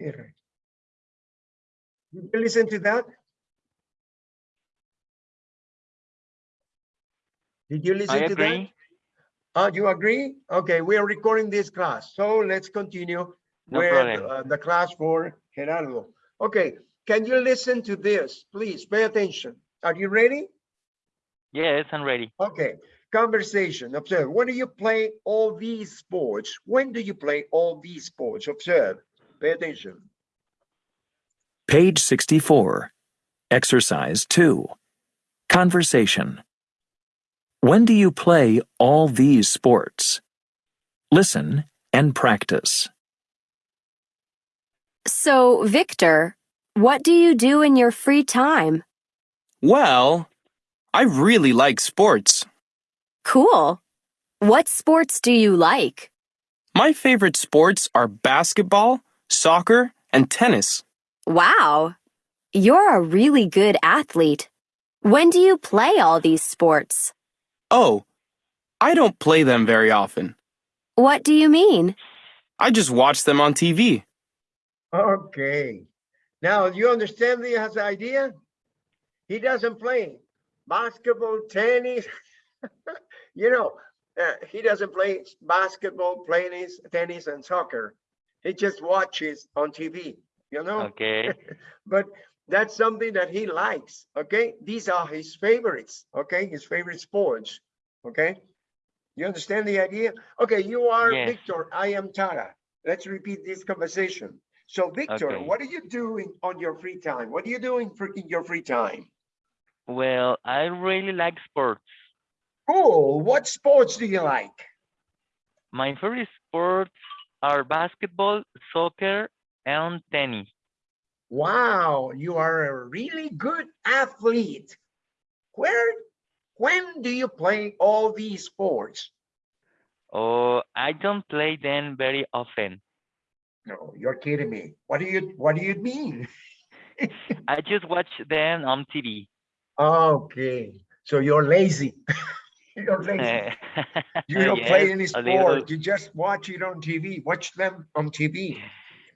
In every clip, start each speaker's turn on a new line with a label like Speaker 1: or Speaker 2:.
Speaker 1: Did you listen to that? Did you listen
Speaker 2: I
Speaker 1: to that?
Speaker 2: agree.
Speaker 1: Uh, you agree? Okay, we are recording this class, so let's continue
Speaker 2: No
Speaker 1: with uh, the class for Gerardo. Okay, can you listen to this? Please pay attention. Are you ready?
Speaker 2: Yes, I'm ready.
Speaker 1: Okay, conversation, observe. When do you play all these sports? When do you play all these sports? Observe, pay attention.
Speaker 3: Page 64. Exercise 2. Conversation. When do you play all these sports? Listen and practice.
Speaker 4: So, Victor, what do you do in your free time?
Speaker 5: Well, I really like sports.
Speaker 4: Cool. What sports do you like?
Speaker 5: My favorite sports are basketball, soccer, and tennis.
Speaker 4: Wow. You're a really good athlete. When do you play all these sports?
Speaker 5: Oh, I don't play them very often.
Speaker 4: What do you mean?
Speaker 5: I just watch them on TV.
Speaker 1: Okay. Now, you understand the idea? He doesn't play basketball, tennis. you know, uh, he doesn't play basketball, tennis, tennis, and soccer. He just watches on TV, you know?
Speaker 2: Okay.
Speaker 1: but that's something that he likes. Okay. These are his favorites. Okay. His favorite sports. Okay. You understand the idea? Okay. You are
Speaker 2: Yes.
Speaker 1: Victor. I am Tara. Let's repeat this conversation. So, Victor,
Speaker 2: Okay.
Speaker 1: what are you doing on your free time? What are you doing for in your free time?
Speaker 2: Well, I really like sports.
Speaker 1: Cool. What sports do you like?
Speaker 2: My favorite sports are basketball, soccer, and tennis.
Speaker 1: Wow, you are a really good athlete. Where, when do you play all these sports?
Speaker 2: Oh, I don't play them very often.
Speaker 1: No, you're kidding me. What do you, what do you mean?
Speaker 2: I just watch them on TV.
Speaker 1: Okay, so you're lazy. You don't play any eh,
Speaker 2: Yes, a little.
Speaker 1: sport. You just watch it on TV. Watch them on TV.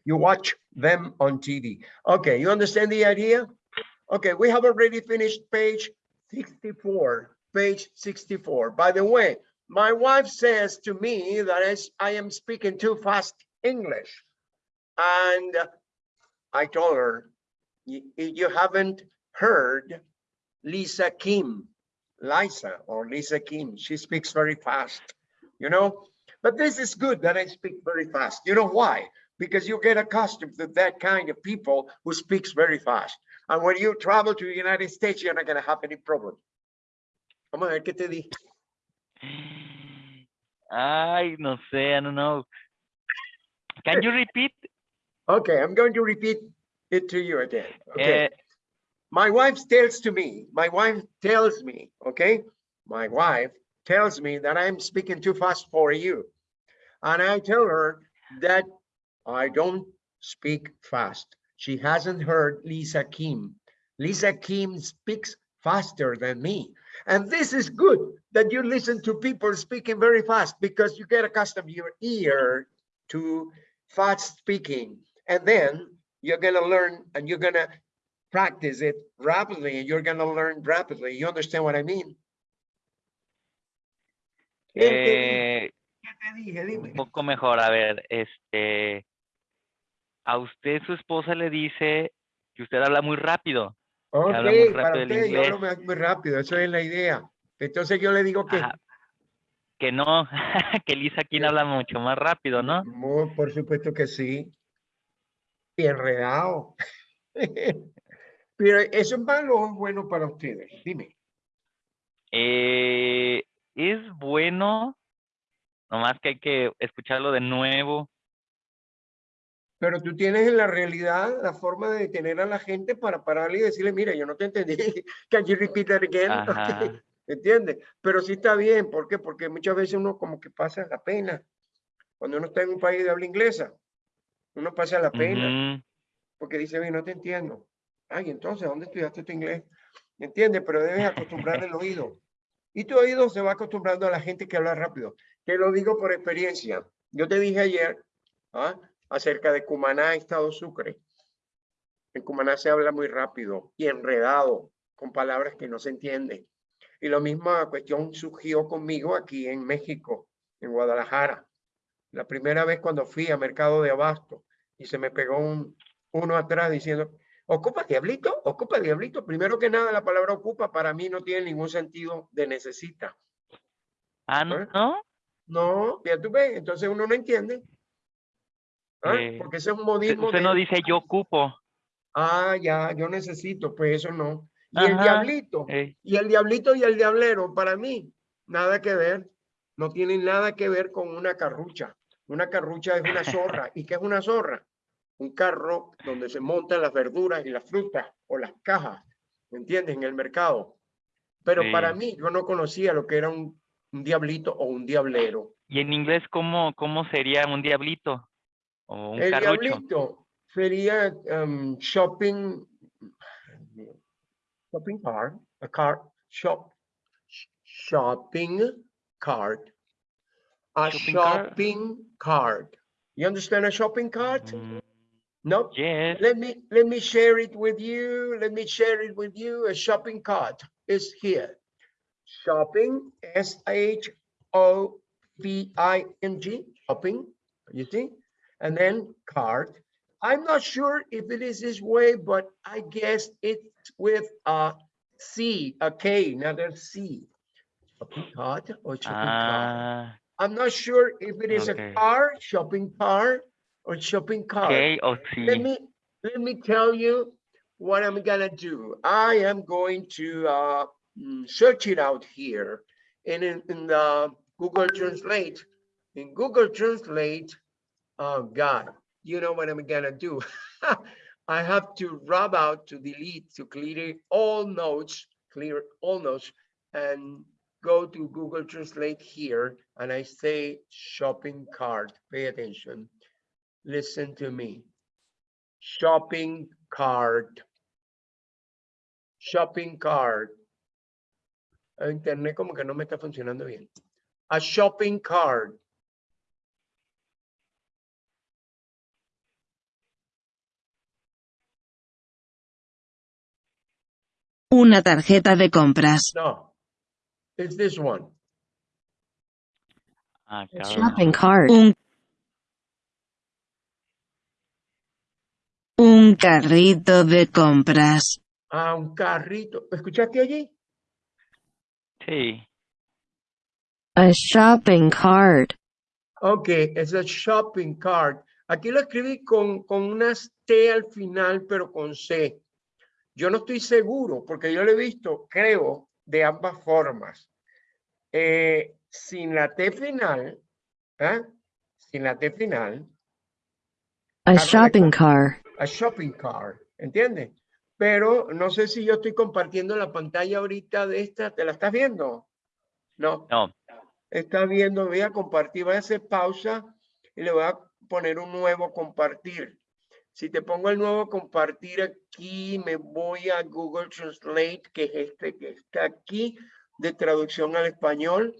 Speaker 1: You watch them on TV. Okay, you understand the idea? Okay, we have already finished page 64. Page 64. By the way, my wife says to me that I am speaking too fast English. And I told her, "You you haven't heard Lisa Kim. Liza or Lisa Kim, she speaks very fast, you know? But this is good that I speak very fast. You know why? Because you get accustomed to that kind of people who speaks very fast. And when you travel to the United States, you're not gonna have any problem. Vamos a ver qué te dije.
Speaker 2: Ay, no sé, I don't know. Can you repeat?
Speaker 1: Okay, I'm going to repeat it to you again. Okay.
Speaker 2: Eh,
Speaker 1: my wife tells to me, my wife tells me, okay? My wife tells me that I'm speaking too fast for you. And I tell her that I don't speak fast. She hasn't heard Lisa Kim. Lisa Kim speaks faster than me. And this is good that you listen to people speaking very fast because you get accustomed your ear to fast speaking. And then you're gonna learn and you're gonna practice it rapidly and you're gonna learn rapidly. You understand what I mean?
Speaker 2: Eh,
Speaker 1: ¿Qué te dije? Dime.
Speaker 2: un poco mejor, a ver, este, a usted su esposa le dice que usted habla muy rápido.
Speaker 1: Ok,
Speaker 2: habla muy
Speaker 1: para
Speaker 2: rápido el
Speaker 1: usted yo hablo muy rápido, eso es la idea. Entonces yo le digo que,
Speaker 2: Ajá, que no, que Lisa aquí
Speaker 1: Sí.
Speaker 2: habla mucho más rápido, ¿no?
Speaker 1: Por supuesto que sí. Y enredado. Pero eso es malo o es bueno para ustedes, dime.
Speaker 2: Eh, es bueno, nomás que hay que escucharlo de nuevo.
Speaker 1: Pero tú tienes en la realidad la forma de detener a la gente para pararle y decirle, mira, yo no te entendí. Can you repeat that again? ¿Entiendes? Pero sí está bien. ¿Por qué? Porque muchas veces uno como que pasa la pena. Cuando uno está en un país de habla inglesa, uno pasa la pena. Porque dice, "Oye, no te entiendo. Ay, entonces, ¿dónde estudiaste tu inglés? ¿Entiendes? Pero debes acostumbrar el oído. Y tu oído se va acostumbrando a la gente que habla rápido. Te lo digo por experiencia. Yo te dije ayer, ¿ah? acerca de Cumaná, Estado Sucre. En Cumaná se habla muy rápido y enredado, con palabras que no se entienden. Y la misma cuestión surgió conmigo aquí en México, en Guadalajara. La primera vez cuando fui a Mercado de Abasto y se me pegó un, uno atrás diciendo, ¿ocupa diablito? ¿Ocupa diablito? Primero que nada, la palabra ocupa para mí no tiene ningún sentido de necesita.
Speaker 2: Ah, no,
Speaker 1: ¿Eh?
Speaker 2: ¿no?
Speaker 1: Ya tú ves, entonces uno no entiende. ¿Ah?
Speaker 2: Eh,
Speaker 1: Porque ese es un modismo
Speaker 2: usted
Speaker 1: de-
Speaker 2: no dice yo ocupo.
Speaker 1: Ah, ya, yo necesito, pues eso no. Y el diablito,
Speaker 2: eh,
Speaker 1: y el diablito y el diablero, para mí, nada que ver. No tienen nada que ver con una carrucha. Una carrucha es una zorra. ¿Y qué es una zorra? Un carro donde se montan las verduras y las frutas o las cajas, ¿me entiendes? En el mercado. Pero para mí, yo no conocía lo que era un, un diablito o un diablero.
Speaker 2: ¿Y en inglés cómo, cómo sería un diablito? O un
Speaker 1: El
Speaker 2: carrucho.
Speaker 1: diablito sería um, shopping, shopping cart, a cart, shop, sh- shopping cart, a
Speaker 2: Shopping cart?
Speaker 1: cart. You understand a shopping cart?
Speaker 2: Mm,
Speaker 1: No?
Speaker 2: yes.
Speaker 1: Let me, let me share it with you. Let me share it with you. A shopping cart is here. Shopping, S H O P I N G, shopping, you see? And then cart. I'm not sure if it is this way, but I guess it's with a C, a K, not a C. Shopping cart or shopping cart.
Speaker 2: Ah,
Speaker 1: I'm not sure if it is
Speaker 2: Okay.
Speaker 1: a car, shopping car, or shopping cart.
Speaker 2: ok, o
Speaker 1: Let me, let me tell you what I'm gonna do. I am going to uh, mm, search it out here and in, in the Google Translate. In Google Translate, oh God, you know what I'm gonna do? I have to rub out to delete to clear all notes, clear all notes and go to Google Translate here and I say shopping cart. Pay attention. Listen to me shopping cart. Shopping cart. El internet como que no me está funcionando bien. A shopping cart.
Speaker 6: Una tarjeta de compras.
Speaker 1: No. It's this one.
Speaker 2: Ah.
Speaker 4: Shopping cart.
Speaker 6: Un, un carrito de compras.
Speaker 1: Ah, un carrito. ¿Escuchaste allí?
Speaker 2: Sí.
Speaker 4: A shopping cart.
Speaker 1: Ok, es a shopping cart. Aquí lo escribí con, con unas T al final, pero con C. Yo no estoy seguro, porque yo lo he visto, creo, de ambas formas. Eh, sin la T final, ¿ah? sin la T final,
Speaker 4: A shopping car.
Speaker 1: A shopping cart, ¿entiendes? Pero no sé si yo estoy compartiendo la pantalla ahorita de esta, ¿te la estás viendo? No,
Speaker 2: No.
Speaker 1: está viendo, voy a compartir, voy a hacer pausa y le voy a poner un nuevo compartir. Si te pongo el nuevo compartir aquí, me voy a Google Translate, que es este que está aquí, de traducción al español.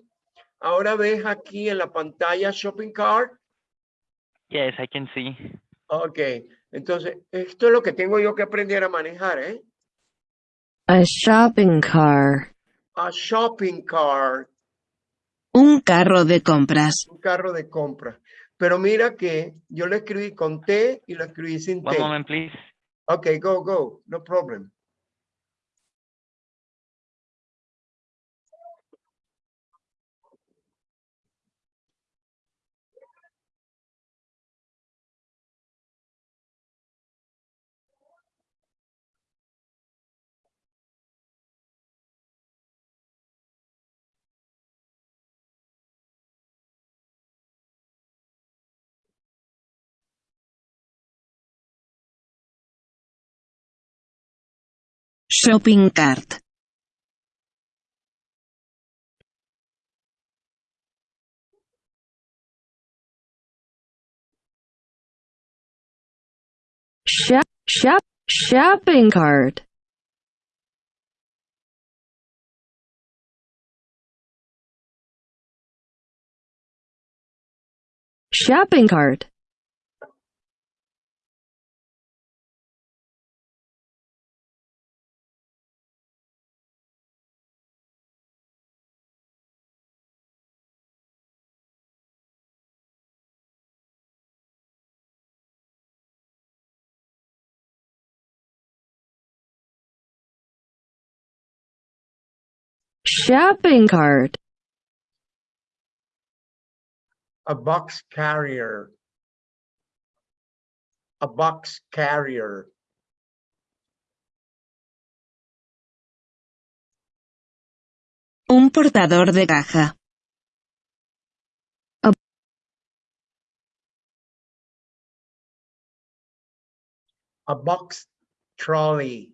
Speaker 1: Ahora ves aquí en la pantalla Shopping Cart.
Speaker 2: Yes, I can see.
Speaker 1: Ok, entonces esto es lo que tengo yo que aprender a manejar, ¿eh?
Speaker 4: A shopping car.
Speaker 1: A shopping cart.
Speaker 6: Un carro de compras.
Speaker 1: un carro de compra. Pero mira que yo lo escribí con T y lo escribí sin
Speaker 2: One
Speaker 1: T.
Speaker 2: moment, please.
Speaker 1: Okay, go, go, no problem.
Speaker 6: Shopping cart.
Speaker 4: Shop, shop, shopping cart. Shopping cart.
Speaker 6: Shopping cart.
Speaker 1: A box carrier. A box carrier.
Speaker 6: Un portador de caja.
Speaker 1: A box trolley.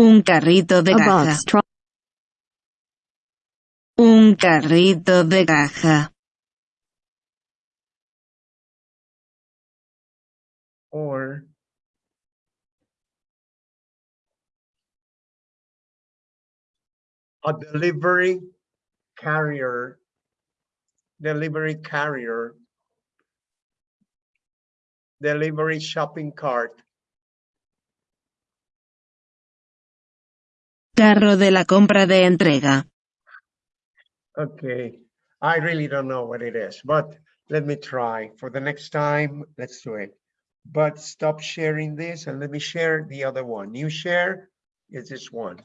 Speaker 6: Un carrito de
Speaker 4: A
Speaker 6: caja. Un carrito de caja.
Speaker 1: or a delivery carrier, delivery carrier, delivery shopping cart,
Speaker 6: Carro de la compra de entrega.
Speaker 1: Okay, I really don't know what it is, but let me try. For the next time, let's do it. But stop sharing this and let me share the other one. You share is this one.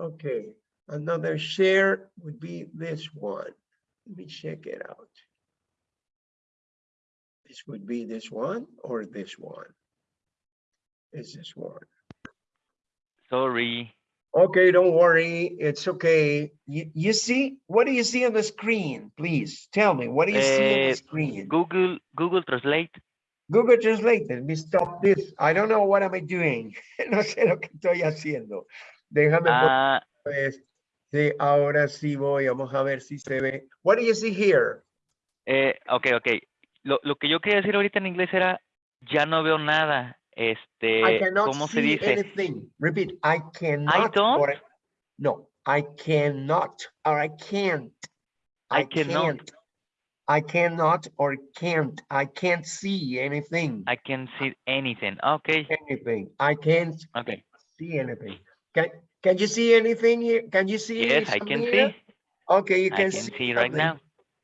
Speaker 1: Okay, another share would be this one. Let me check it out. This would be this one or this one. Is this one?
Speaker 2: Sorry.
Speaker 1: Okay, don't worry. It's okay. You, you see, what do you see on the screen? Please tell me, what do you see on
Speaker 2: Eh,
Speaker 1: the screen?
Speaker 2: Google, Google Translate.
Speaker 1: Google Translate, let me stop this. I don't know what am I doing. No sé lo que estoy haciendo. Déjame
Speaker 2: Ah,
Speaker 1: poner, sí, ahora sí voy. Vamos a ver si se ve. What do you see here?
Speaker 2: eh, ok, ok. Lo, lo que yo quería decir ahorita en inglés era, ya no veo nada.
Speaker 1: I
Speaker 2: Este,
Speaker 1: cannot
Speaker 2: ¿cómo se
Speaker 1: see
Speaker 2: dice?
Speaker 1: anything. Repeat, I cannot.
Speaker 2: don't?
Speaker 1: or No, I cannot, or I can't.
Speaker 2: I
Speaker 1: I
Speaker 2: cannot.
Speaker 1: can't. I cannot or can't. I can't see anything.
Speaker 2: I can see anything. Ok,
Speaker 1: Anything. I can't
Speaker 2: ok.
Speaker 1: see anything. Can, can you see anything here? Can you see?
Speaker 2: Yes, I can
Speaker 1: something
Speaker 2: see.
Speaker 1: Okay, you
Speaker 2: I
Speaker 1: can
Speaker 2: can
Speaker 1: see.
Speaker 2: see right now.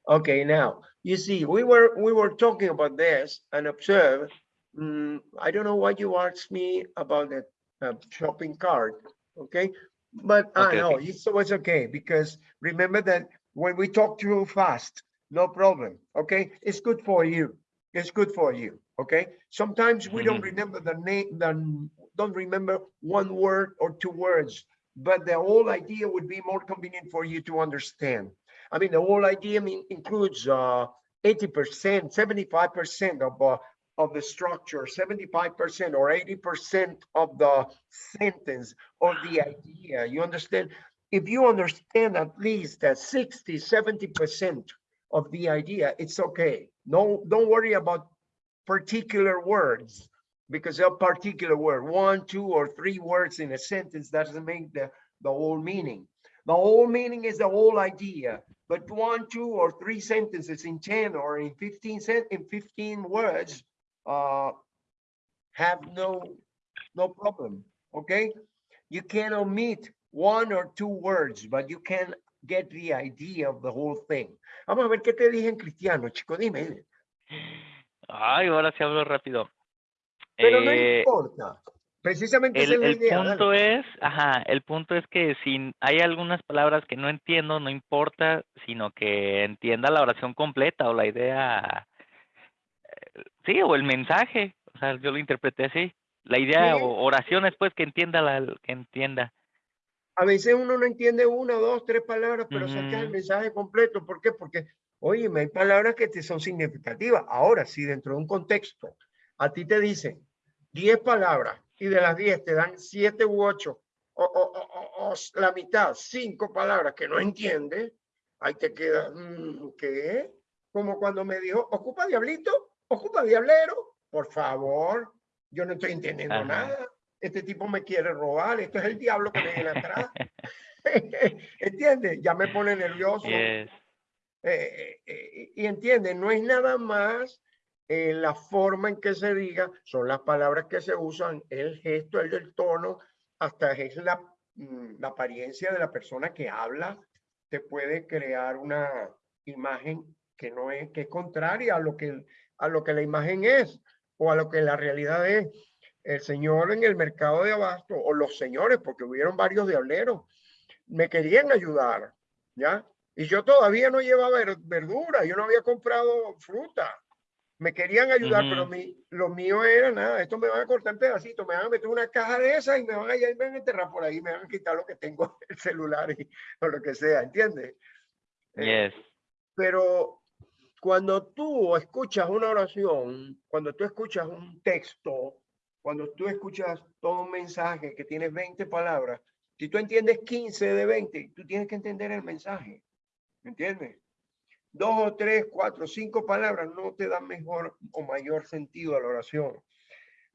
Speaker 1: Okay, now, you see, we were, we were talking about this and observe. Mm, I don't know why you asked me about the uh, shopping cart, okay? But I
Speaker 2: Okay,
Speaker 1: know,
Speaker 2: okay.
Speaker 1: it's okay, because remember that when we talk too fast, no problem, okay? It's good for you. It's good for you, okay? Sometimes we don't
Speaker 2: Mhm.
Speaker 1: remember the name, the, don't remember one word or two words, but the whole idea would be more convenient for you to understand. I mean, the whole idea mean, includes uh, 80%, 75% of, uh, of the structure, 75% or 80% of the sentence or the idea. You understand? If you understand at least that 60, 70% of the idea, it's okay. No, don't worry about particular words because a particular word, one, two, or three words in a sentence doesn't make the, the whole meaning. The whole meaning is the whole idea, but one, two, or three sentences in 10 or in 15 cent, in 15 words, uh, have no, no problem, okay? You can omit one or two words, but you can get the idea of the whole thing. Vamos a ver qué te dije en cristiano, chico, dime.
Speaker 2: Ay, ahora sí hablo rápido.
Speaker 1: Pero no
Speaker 2: Eh,
Speaker 1: importa. Precisamente
Speaker 2: el,
Speaker 1: es
Speaker 2: el
Speaker 1: idea. dale.
Speaker 2: punto es, ajá, el punto es que si hay algunas palabras que no entiendo, no importa, sino que entienda la oración completa o la idea, sí, o el mensaje, o sea, yo lo interpreté así, la idea
Speaker 1: Sí.
Speaker 2: o oraciones pues que entienda la, que entienda.
Speaker 1: A veces uno no entiende una, dos, tres palabras, pero saca el mensaje completo. ¿Por qué? Porque, oye, hay palabras que te son significativas. Ahora, si dentro de un contexto a ti te dicen 10 palabras y de las 10 te dan 7 u 8 o, o- o- o- la mitad, 5 palabras que no entiendes, ahí te queda, mm, ¿qué? Como cuando me dijo, ocupa diablito, ocupa diablero, por favor, yo no estoy entendiendo
Speaker 2: Ajá.
Speaker 1: nada. Este tipo me quiere robar, esto es el diablo que me viene atrás. ¿Entiendes? Ya me pone nervioso.
Speaker 2: Yes.
Speaker 1: Eh, eh, eh, y entiende, no es nada más eh, la forma en que se diga, son las palabras que se usan, el gesto, el tono, hasta es la, mm, la apariencia de la persona que habla, te puede crear una imagen que no es, que es contraria a lo que, a lo que la imagen es o a lo que la realidad es. el señor en el mercado de abasto, o los señores, porque hubieron varios diableros, me querían ayudar, ¿ya? Y yo todavía no llevaba ver- verdura, yo no había comprado fruta. Me querían ayudar, pero
Speaker 2: Ujú.
Speaker 1: mi, lo mío era nada, esto me van a cortar en pedacitos, me van a meter una caja de esas y me van a, y me van a enterrar por ahí, me van a quitar lo que tengo, el celular y, o lo que sea, ¿entiendes? Eh,
Speaker 2: Yes.
Speaker 1: pero cuando tú escuchas una oración, cuando tú escuchas un texto, cuando tú escuchas todo un mensaje que tiene 20 palabras, si tú entiendes 15 de 20, tú tienes que entender el mensaje. ¿Me entiendes? Dos o tres, cuatro, cinco palabras no te dan mejor o mayor sentido a la oración.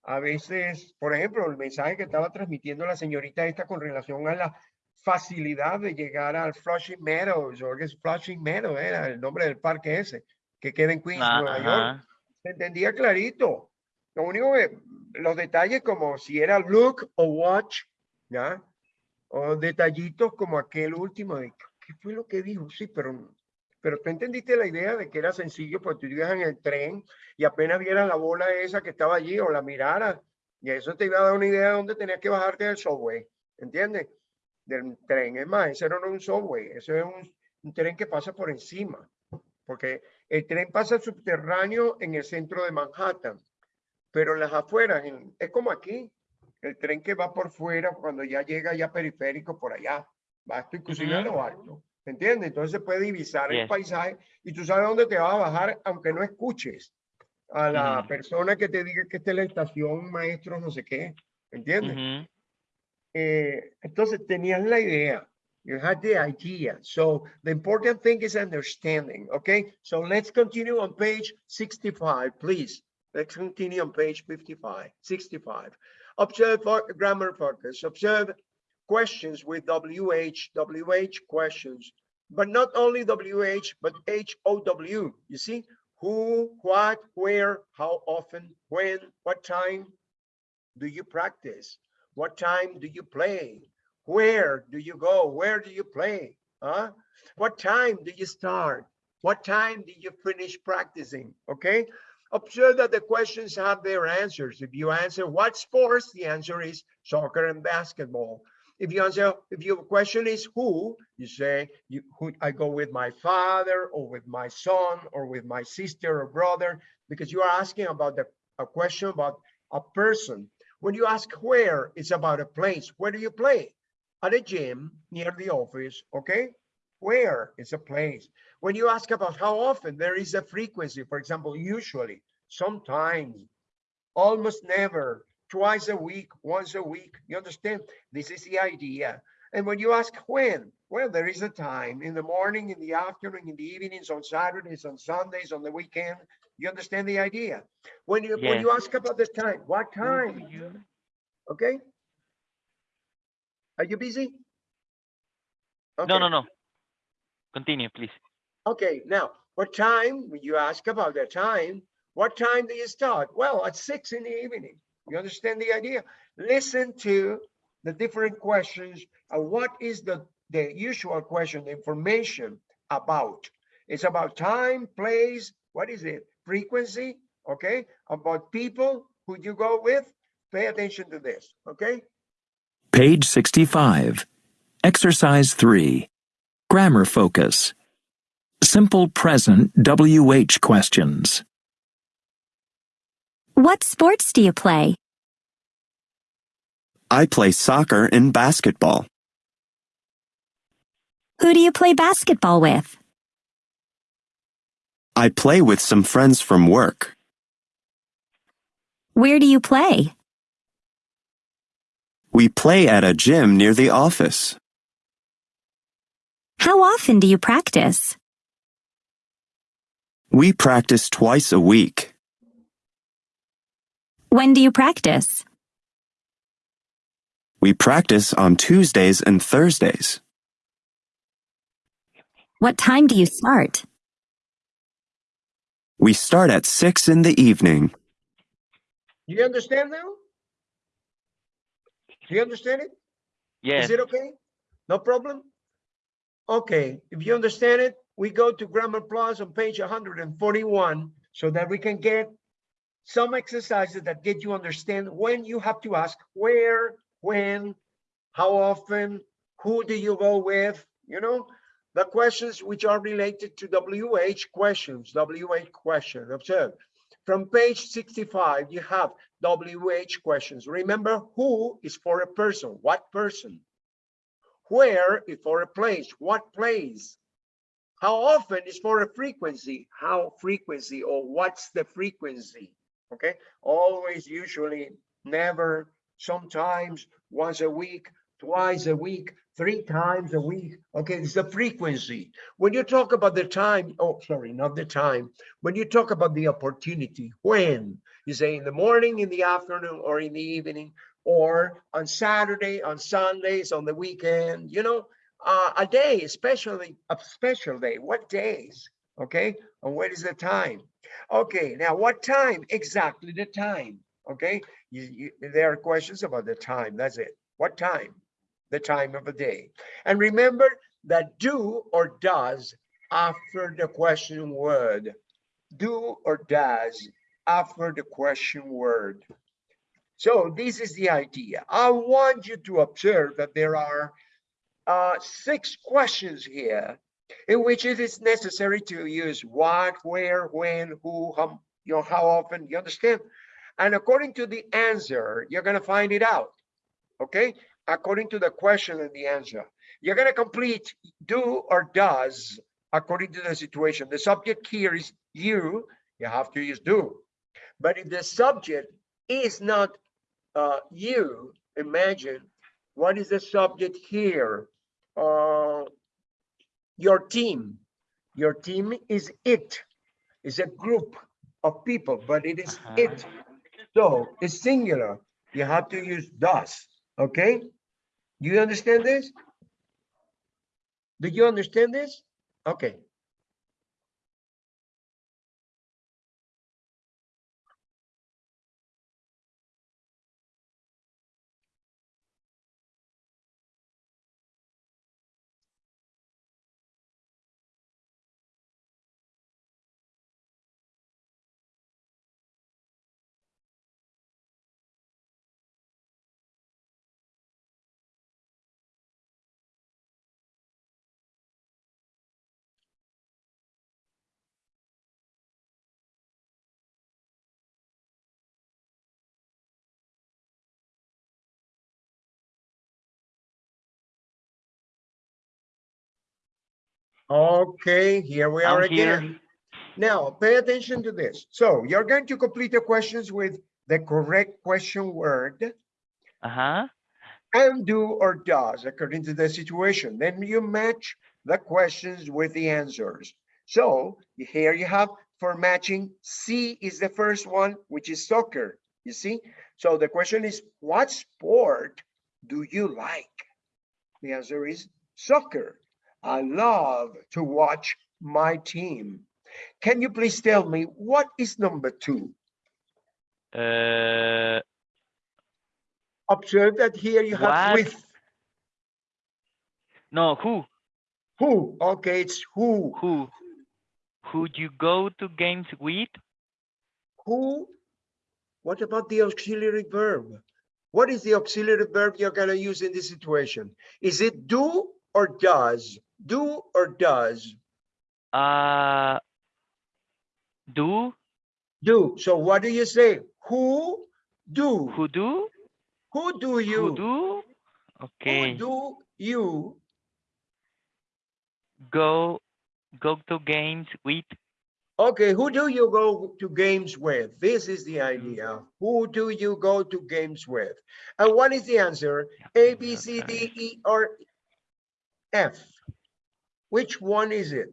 Speaker 1: A veces, por ejemplo, el mensaje que estaba transmitiendo la señorita esta con relación a la facilidad de llegar al Flushing Meadows, o Flushing Meadows, era el nombre del parque ese, que queda en Queens,
Speaker 2: Ah,
Speaker 1: Nueva York
Speaker 2: Ajá.
Speaker 1: se entendía clarito. Lo único que, los detalles como si era look o watch, ¿ya? O detallitos como aquel último de, ¿qué fue lo que dijo? Sí, pero, pero tú entendiste la idea de que era sencillo, porque tú ibas en el tren y apenas vieras la bola esa que estaba allí o la miraras, y eso te iba a dar una idea de dónde tenías que bajarte del subway, ¿entiendes? Del tren. Es más, ese no era un subway, ese es un, un tren que pasa por encima, porque el tren pasa subterráneo en el centro de Manhattan, pero en las afueras, en- es como aquí, el tren que va por fuera cuando ya llega ya periférico por allá, va hasta inclusive a lo alto, ¿me entiendes? Entonces se puede divisar el paisaje y tú sabes dónde te va a bajar, aunque no escuches a la persona que te diga que esta es la estación, maestro, no sé qué, ¿entiendes?
Speaker 2: Ujú.
Speaker 1: eh, entonces tenías la idea. You had the idea. So the important thing is understanding. Okay. So let's continue on page 65, please. Let's continue on page 55, 65. Observe grammar focus. Observe questions with WH, WH questions, but not only WH, but HOW. You see, who, what, where, how often, when, what time do you practice? What time do you play? Where do you go? Where do you play? Huh? What time do you start? What time do you finish practicing? Okay. Observe that the questions have their answers. If you answer what sports, the answer is soccer and basketball. If you answer, if your question is who, you say, you, who, I go with my father or with my son or with my sister or brother, because you are asking about the, a question about a person. When you ask where, it's about a place. Where do you play? At a gym near the office, okay? Where is a place. When you ask about how often, there is a frequency. For example, usually, sometimes, almost never, twice a week, once a week. You understand? This is the idea. And when you ask when, well, there is a time in the morning, in the afternoon, in the evenings, on Saturdays, on Sundays, on the weekend. You understand the idea? When you when you ask about the time, what time? Okay. Are you busy?
Speaker 2: No,
Speaker 1: Okay.
Speaker 2: no, no. Continue, please.
Speaker 1: Okay, now, what time, you ask about the time, what time do you start? Well, at six in the evening. You understand the idea? Listen to the different questions. And what is the, the usual question, the information about? It's about time, place, what is it? Frequency, okay? About people who you go with. Pay attention to this, okay?
Speaker 3: Page 65. Exercise 3. Grammar focus. Simple present WH questions.
Speaker 4: What sports do you play?
Speaker 7: I play soccer and basketball.
Speaker 4: Who do you play basketball with?
Speaker 7: I play with some friends from work.
Speaker 4: Where do you play?
Speaker 7: We play at a gym near the office.
Speaker 4: How often do you practice?
Speaker 7: We practice twice a week.
Speaker 4: When do you practice?
Speaker 7: We practice on Tuesdays and Thursdays.
Speaker 4: What time do you start?
Speaker 7: We start at 6 in the evening.
Speaker 1: You understand now? Do you understand it?
Speaker 2: Yes.
Speaker 1: Is it okay? No problem? Okay, if you understand it, we go to Grammar Plus on page 141 so that we can get some exercises that get you understand when you have to ask where, when, how often, who do you go with, you know? The questions which are related to WH questions, WH question, observe. From page 65, you have WH questions. Remember, who is for a person, what person? Where is for a place, what place? How often is for a frequency, how frequency or what's the frequency? Okay, always, usually, never, sometimes, once a week, twice a week, three times a week. Okay, it's the frequency. When you talk about the time, oh, sorry, not the time. When you talk about the opportunity, when you say in the morning, in the afternoon, or in the evening, or on Saturday, on Sundays, on the weekend, you know, uh, a day, especially a special day. What days? Okay, and what is the time? Okay, now what time? Exactly the time. Okay, you, you, there are questions about the time. That's it. What time? The time of the day. And remember that do or does after the question word. Do or does after the question word. So this is the idea. I want you to observe that there are uh, six questions here in which it is necessary to use what, where, when, who, how, you know, how often, you understand? And according to the answer, you're gonna find it out, okay? According to the question and the answer. You're gonna complete do or does according to the situation. The subject here is you, you have to use do. But if the subject is not uh, you, imagine, what is the subject here? Uh, your team. Your team is it. It's a group of people, but it is
Speaker 2: Uh-huh.
Speaker 1: it. So it's singular. You have to use does. Okay? Do you understand this? Do you understand this? Okay. Okay, here we are
Speaker 2: I'm here.
Speaker 1: again. Now, pay attention to this. So you're going to complete the questions with the correct question word
Speaker 2: Ajá.
Speaker 1: and do or does according to the situation. Then you match the questions with the answers. So here you have for matching, C is the first one, which is soccer, you see? So the question is, what sport do you like? The answer is soccer. I love to watch my team. Can you please tell me what is number two?
Speaker 2: Uh,
Speaker 1: Observe that here you have with.
Speaker 2: no, who?
Speaker 1: Who? Okay, it's who.
Speaker 2: Who? Who do you go to games with?
Speaker 1: Who? What about the auxiliary verb? What is the auxiliary verb you're gonna use in this situation? Is it do or does? Do or does?
Speaker 2: Uh, do?
Speaker 1: Do. So what do you say? Who do?
Speaker 2: Who do?
Speaker 1: Who do you?
Speaker 2: Who do? Okay.
Speaker 1: Who do you?
Speaker 2: Go, go to games with.
Speaker 1: Okay, who do you go to games with? This is the idea. Who do you go to games with? And what is the answer? A, B, C, D, E, or F? Which one is it?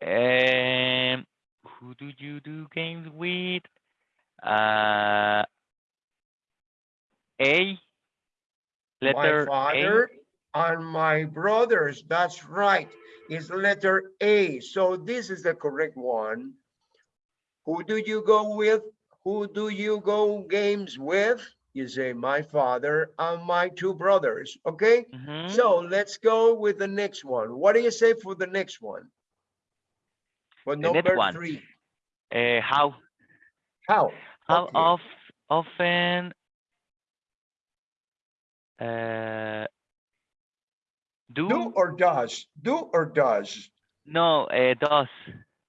Speaker 2: Um, who do you do games with? Uh, A. Letter
Speaker 1: my
Speaker 2: A.
Speaker 1: father and my brothers. That's right. It's letter A. So this is the correct one. Who do you go with? Who do you go games with? You say my father and my two brothers. Okay.
Speaker 2: Mhm.
Speaker 1: So let's go with the next one. What do you say for the next one? For
Speaker 2: The next
Speaker 1: number
Speaker 2: one.
Speaker 1: three.
Speaker 2: Uh, how?
Speaker 1: How?
Speaker 2: How
Speaker 1: Okay.
Speaker 2: of, often uh, do,
Speaker 1: Do or does? Do or does?
Speaker 2: no uh, does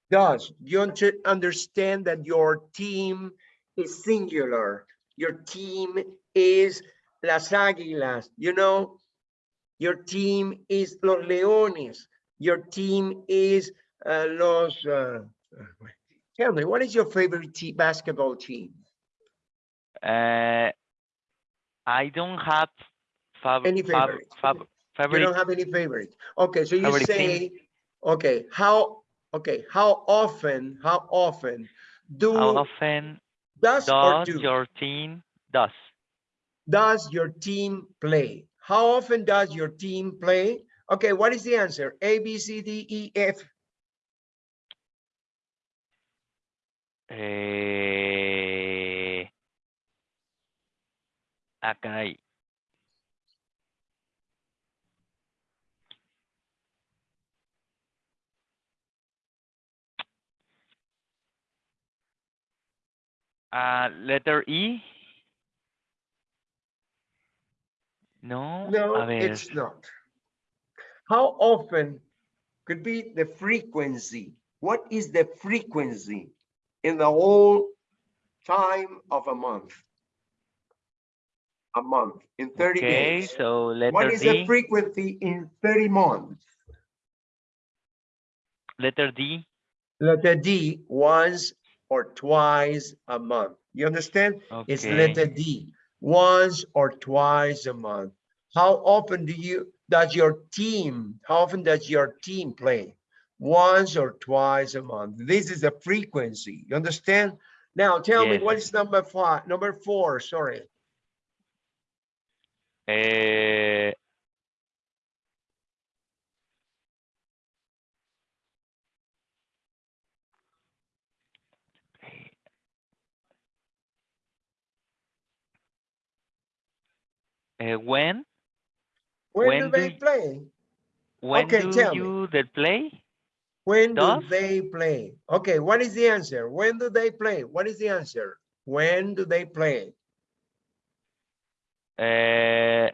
Speaker 1: Does. You un- understand that your team is singular. Your team is Las Águilas, you know? Your team is Los Leones. Your team is uh, Los, uh, tell me, what is your favorite te- basketball team?
Speaker 2: uh, I don't have fab,
Speaker 1: Any favorite? You
Speaker 2: favorite
Speaker 1: don't have any favorite. Okay, so you
Speaker 2: Favorite team?
Speaker 1: say, okay, how, okay, how often, how often do,
Speaker 2: how often
Speaker 1: does or
Speaker 2: does
Speaker 1: do?
Speaker 2: your team does
Speaker 1: does your team play? How often does your team play? Okay, what is the answer? A, B, C, D, E, F.
Speaker 2: eh, ah, Uh, letter E. No,
Speaker 1: No, it's not. How often could be the frequency? What is the frequency in the whole time of a month? A month, in 30
Speaker 2: okay,
Speaker 1: days.
Speaker 2: so
Speaker 1: What
Speaker 2: letter
Speaker 1: is the frequency in 30 months?
Speaker 2: letter D,
Speaker 1: Letter D, once or twice a month. You understand? It's letter D, once or twice a month. How often do you, does your team, how often does your team play? Once or twice a month. This is the frequency. You understand? Now tell me what is number five, number four, sorry.
Speaker 2: eh, eh, when,
Speaker 1: When
Speaker 2: When
Speaker 1: do
Speaker 2: do
Speaker 1: they play?
Speaker 2: when
Speaker 1: Okay,
Speaker 2: do
Speaker 1: tell me.
Speaker 2: you the play?
Speaker 1: When do they play? Okay, what is the answer? When do they play? What is the answer? When do they play?
Speaker 2: Uh,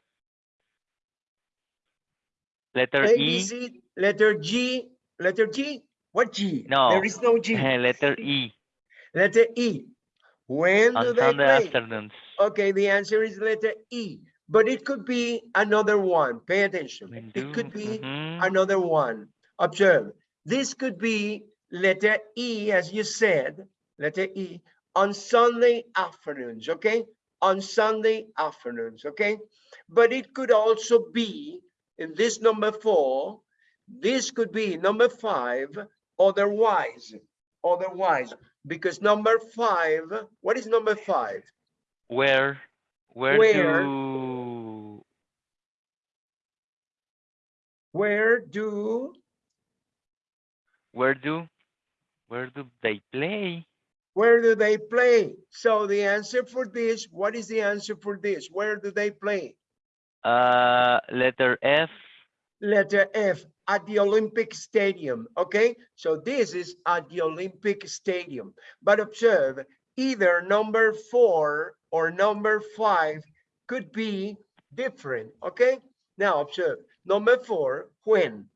Speaker 2: letter
Speaker 1: A,
Speaker 2: E,
Speaker 1: C, letter G, letter G? What G?
Speaker 2: No.
Speaker 1: There is no G.
Speaker 2: letter E,
Speaker 1: Letter E. When do
Speaker 2: on
Speaker 1: they
Speaker 2: Sunday
Speaker 1: play?
Speaker 2: afternoons.
Speaker 1: Okay, the answer is letter E, but it could be another one. Pay attention. It could be
Speaker 2: mhm.
Speaker 1: another one. Observe. This could be letter E, as you said, letter E, on Sunday afternoons, okay? On Sunday afternoons, okay? But it could also be in this number four, this could be number five, otherwise, otherwise, because number five, what is number five?
Speaker 2: Where, where
Speaker 1: Where?
Speaker 2: do,
Speaker 1: Where do,
Speaker 2: where do, where do they play?
Speaker 1: where do they play? So the answer for this, what is the answer for this? Where do they play?
Speaker 2: Uh, letter F,
Speaker 1: Letter F, at the Olympic Stadium, okay? So this is at the Olympic Stadium. But observe, either number four or number five could be different, okay? Now observe, number four, when?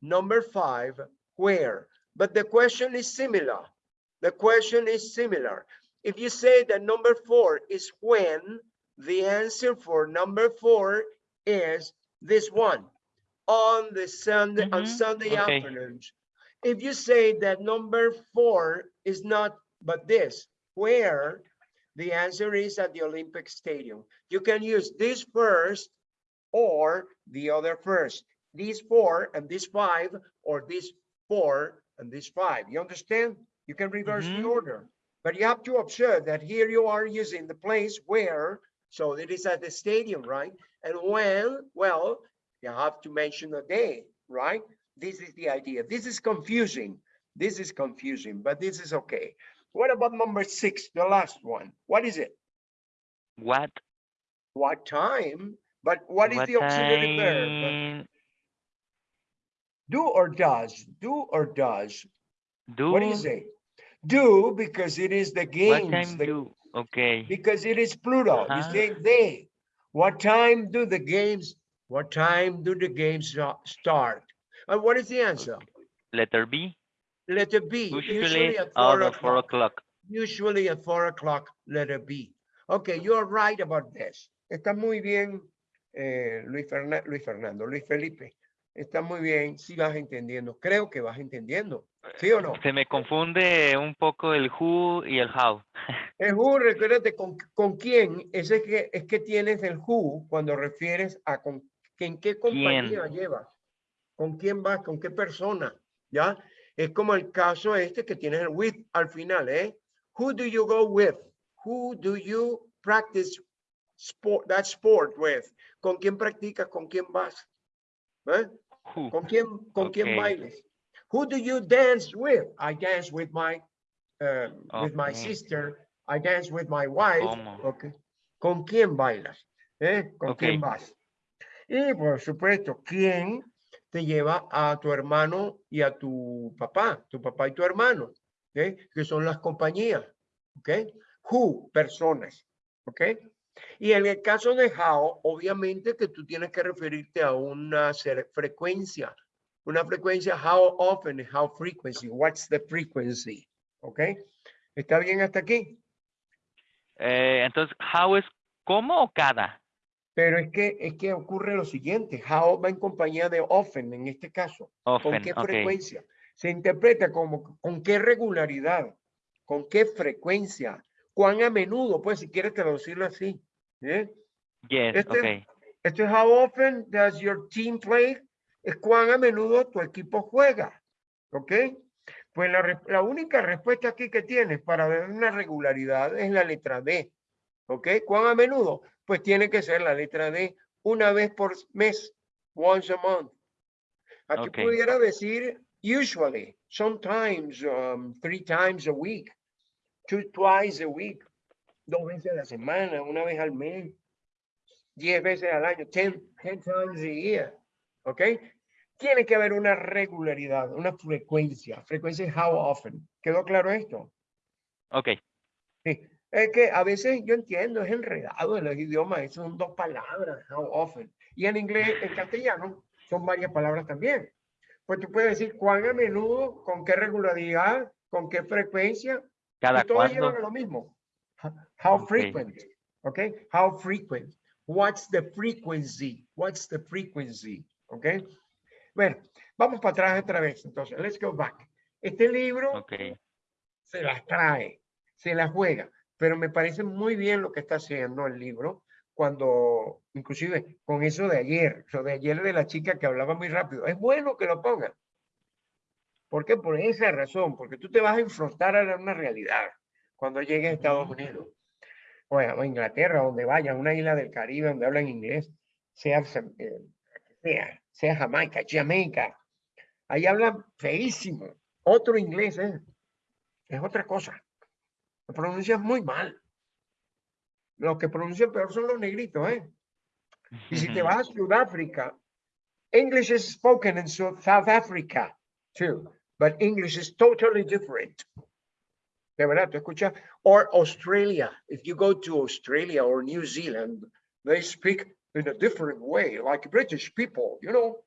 Speaker 1: Number five, where? But the question is similar. The question is similar. If you say that number four is when, the answer for number four is this one on the Sunday, on
Speaker 2: Mhm,
Speaker 1: Sunday
Speaker 2: okay.
Speaker 1: afternoons. If you say that number four is not, but this, where, the answer is at the Olympic Stadium. You can use this first or the other first. These four and these five, or these four and these five. You understand? You can reverse the
Speaker 2: Mhm.
Speaker 1: order. But you have to observe that here you are using the place where, so it is at the stadium, right? And when, well, you have to mention a day, right? This is the idea. This is confusing. This is confusing, but this is okay. What about number six, the last one? What is it?
Speaker 2: what,
Speaker 1: What time? But what is the auxiliary verb? Do or does? Do or does?
Speaker 2: do,
Speaker 1: What do you say? Do because it is the games.
Speaker 2: what time
Speaker 1: the-
Speaker 2: do, Okay.
Speaker 1: because it is plural. You
Speaker 2: Ajá.
Speaker 1: say they. What time do the games, what time do the games uh, start? And what is the answer?
Speaker 2: Letter B.
Speaker 1: Letter B,
Speaker 2: Usually
Speaker 1: usually at four o'clock.
Speaker 2: o'clock.
Speaker 1: Usually at four o'clock, letter B. Okay, you are right about this. Está muy bien, eh, Luis, Ferna- Luis Fernando, Luis Felipe. Está muy bien, si vas entendiendo. Creo que vas entendiendo. ¿Sí o no?
Speaker 2: Se me confunde un poco el who y el how.
Speaker 1: El who, recuérdate con, con quién, ese es que, es que tienes el who cuando refieres a con, que en qué compañía llevas, con quién vas, con qué persona, ¿ya? Es como el caso este que tienes el with al final, ¿eh? Who do you go with? Who do you practice sport, that sport with? ¿Con quién practicas? ¿Con quién vas? ¿Eh? ¿Con quién, con quién bailes? Who do you dance with? I dance with my, uh, with my sister. I dance with my wife.
Speaker 2: ¿Cómo?
Speaker 1: Okay. ¿Con quién bailas? ¿Eh? ¿Con quién vas? Y por supuesto, ¿quién te lleva a tu hermano y a tu papá? Tu papá y tu hermano. Que son las compañías, ¿ok? Who, personas, ¿ok? Y en el caso de how, obviamente que tú tienes que referirte a una frecuencia. Una frecuencia, how often, how frequency, what's the frequency, ¿ok? ¿Está bien hasta aquí?
Speaker 2: Eh, entonces, how es cómo o cada.
Speaker 1: Pero es que, es que ocurre lo siguiente, how va en compañía de often en este caso. ¿Con
Speaker 2: Often.
Speaker 1: qué
Speaker 2: ok.
Speaker 1: frecuencia? Se interpreta como con qué regularidad, con qué frecuencia, cuán a menudo, pues si quieres traducirlo así. ¿eh?
Speaker 2: Yes,
Speaker 1: Este-
Speaker 2: ok.
Speaker 1: Esto es how often does your team play? Es cuán a menudo tu equipo juega. ¿Ok? Pues la, la única respuesta aquí que tienes para ver una regularidad es la letra D. ¿Ok? ¿Cuán a menudo? Pues tiene que ser la letra D una vez por mes. Once a month. Aquí
Speaker 2: Ok.
Speaker 1: pudiera decir usually, sometimes, um, three times a week, two, twice a week, dos veces a la semana, una vez al mes, diez veces al año, ten, ten times a year, ¿ok? Tiene que haber una regularidad, una frecuencia, frecuencia es how often. ¿Quedó claro esto?
Speaker 2: Ok.
Speaker 1: Sí. Es que a veces yo entiendo, es enredado en los idiomas, son dos palabras, how often. Y en inglés, en castellano, son varias palabras también. Pues tú puedes decir cuán a menudo, con qué regularidad, con qué frecuencia,
Speaker 2: Cada
Speaker 1: y llevan a lo mismo. Ho- How frequent, okay? How frequent. What's the frequency? What's the frequency? Okay? Bueno, vamos para atrás otra vez. Entonces, let's go back. Este libro
Speaker 2: Ok.
Speaker 1: se las trae, se las juega, pero me parece muy bien lo que está haciendo el libro cuando, inclusive con eso de ayer, lo de ayer de la chica que hablaba muy rápido, es bueno que lo pongan. ¿Por qué? Por esa razón, porque tú te vas a enfrentar a una realidad cuando llegues a Estados. Unidos, o a Inglaterra, donde vayas, una isla del Caribe donde hablan inglés, sea, sea, sea Jamaica, Jamaica, ahí hablan feísimo, otro inglés, ¿eh? es otra cosa. Lo pronuncias muy mal. Los que pronuncian peor son los negritos, ¿eh? Y si te vas a Sudáfrica, English is spoken in Sou- South Africa too, but English is totally different. De verdad, tú escuchas, or Australia, if you go to Australia or New Zealand, they speak in a different way, like British people, you know.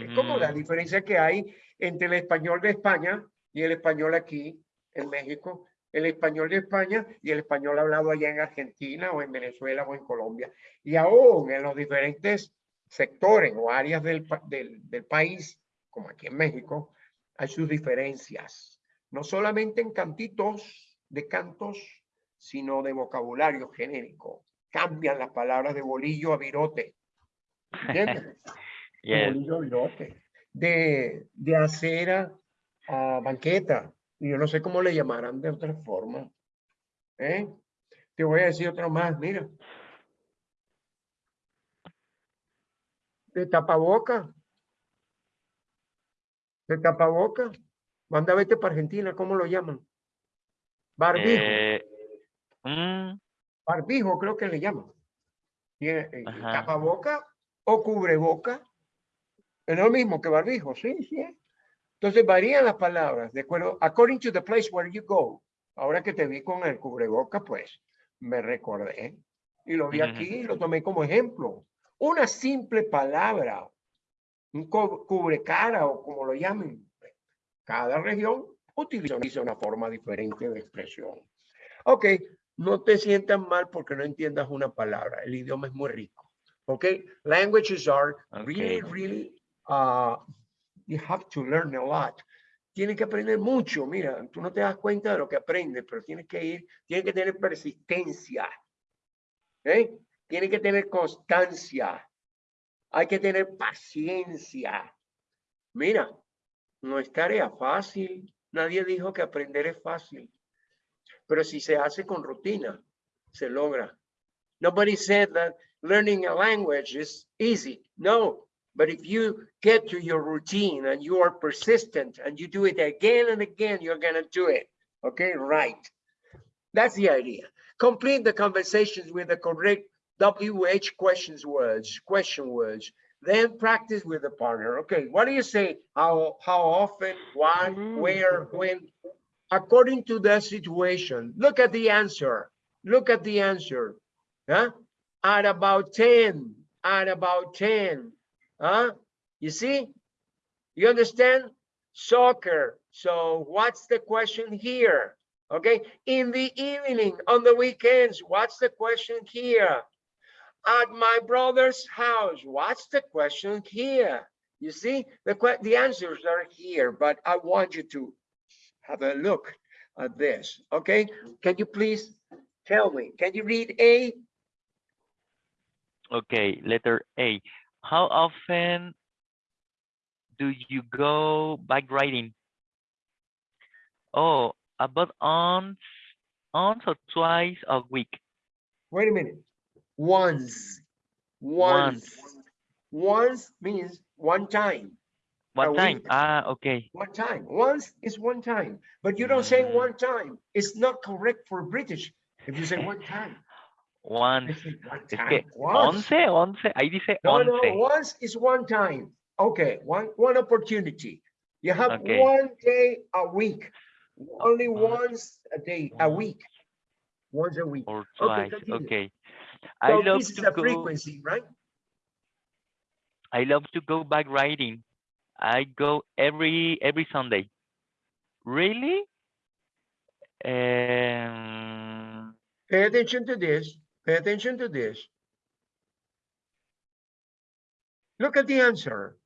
Speaker 1: Es como la
Speaker 2: Ujú.
Speaker 1: diferencia que hay entre el español de España y el español aquí en México, el español de España y el español hablado allá en Argentina o en Venezuela o en Colombia. Y aún en los diferentes sectores o áreas del, del, del país, como aquí en México, hay sus diferencias. No solamente en cantitos de cantos, sino de vocabulario genérico. Cambian las palabras de bolillo a virote. ¿Entiendes?
Speaker 2: Yes.
Speaker 1: bolillo a virote, de, de acera a banqueta. Y yo no sé cómo le llamarán de otra forma. ¿eh? Te voy a decir otro más, mira. De tapaboca. De tapaboca. Manda vete para Argentina, ¿cómo lo llaman? Barbijo.
Speaker 2: Eh, mm,
Speaker 1: Barbijo creo que le llaman. Y, eh, tapaboca o cubreboca es lo mismo que barbijo, sí, sí. es. Entonces varían las palabras, de acuerdo, according to the place where you go. Ahora que te vi con el cubreboca, pues, me recordé y lo vi aquí y lo tomé como ejemplo. Una simple palabra, un cu- cubrecara o como lo llamen. Cada región utiliza una forma diferente de expresión. Ok, no te sientas mal porque no entiendas una palabra. El idioma es muy rico. Ok, languages are really, really, uh, you have to learn a lot. Tienes que aprender mucho. Mira, tú no te das cuenta de lo que aprendes, pero tienes que ir, tienes que tener persistencia. ¿eh? Tienes que tener constancia. Hay que tener paciencia. Mira, no es tarea fácil. Nadie dijo que aprender es fácil. Pero si se hace con rutina, se logra. Nobody said that learning a language is easy. No, but if you get to your routine and you are persistent and you do it again and again, you're going to do it. Okay, right. That's the idea. Complete the conversations with the correct WH questions words, question words. Then practice with the partner. Okay, what do you say? How how often, why, mm-hmm. where, when? According to the situation. Look at the answer. Look at the answer. Huh? At about 10. At about 10. Huh? You see? You understand? Soccer. So what's the question here? Okay. In the evening, on the weekends, what's the question here? At my brother's house, what's the question here? You see, the the answers are here, but I want you to have a look at this. Okay. Can you please tell me? Can you read A?
Speaker 2: Okay, letter A. How often do you go bike riding? Oh, about once, once or twice a week.
Speaker 1: Wait a minute. Once. Once. Once means one time. One
Speaker 2: time? Ah, okay.
Speaker 1: One time. Once is one time. But you don't say
Speaker 2: Mm.
Speaker 1: one time. It's not correct for British. If you say one time.
Speaker 2: Once.
Speaker 1: say one
Speaker 2: Es
Speaker 1: time.
Speaker 2: que
Speaker 1: Once.
Speaker 2: once, once, ahí dice
Speaker 1: No, no,
Speaker 2: once.
Speaker 1: once is one time. Okay, one, one opportunity. You have
Speaker 2: Okay.
Speaker 1: one day a week. Only once a day, a week. Once a week.
Speaker 2: Or twice,
Speaker 1: continue.
Speaker 2: okay. I
Speaker 1: So
Speaker 2: love
Speaker 1: this is
Speaker 2: to
Speaker 1: a
Speaker 2: go,
Speaker 1: frequency, right?
Speaker 2: I love to go bike riding. I go every, every Sunday. Really? Um,
Speaker 1: Pay attention to this. Pay attention to this. Look at the answer.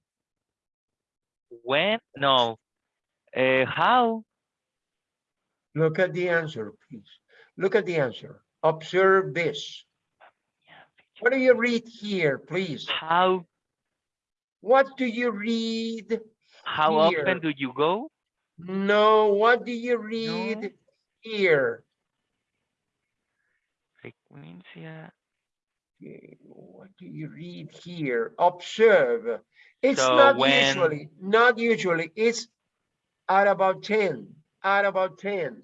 Speaker 2: when? No. Uh, how?
Speaker 1: Look at the answer, please. Look at the answer. Observe this. What do you read here, please?
Speaker 2: How,
Speaker 1: What do you read?
Speaker 2: how
Speaker 1: Here.
Speaker 2: often do you go?
Speaker 1: No, what do you read here?
Speaker 2: Frecuencia.
Speaker 1: Okay, What do you read here? Observe. It's
Speaker 2: So
Speaker 1: not
Speaker 2: when-
Speaker 1: usually, not usually, it's at about 10, at about 10.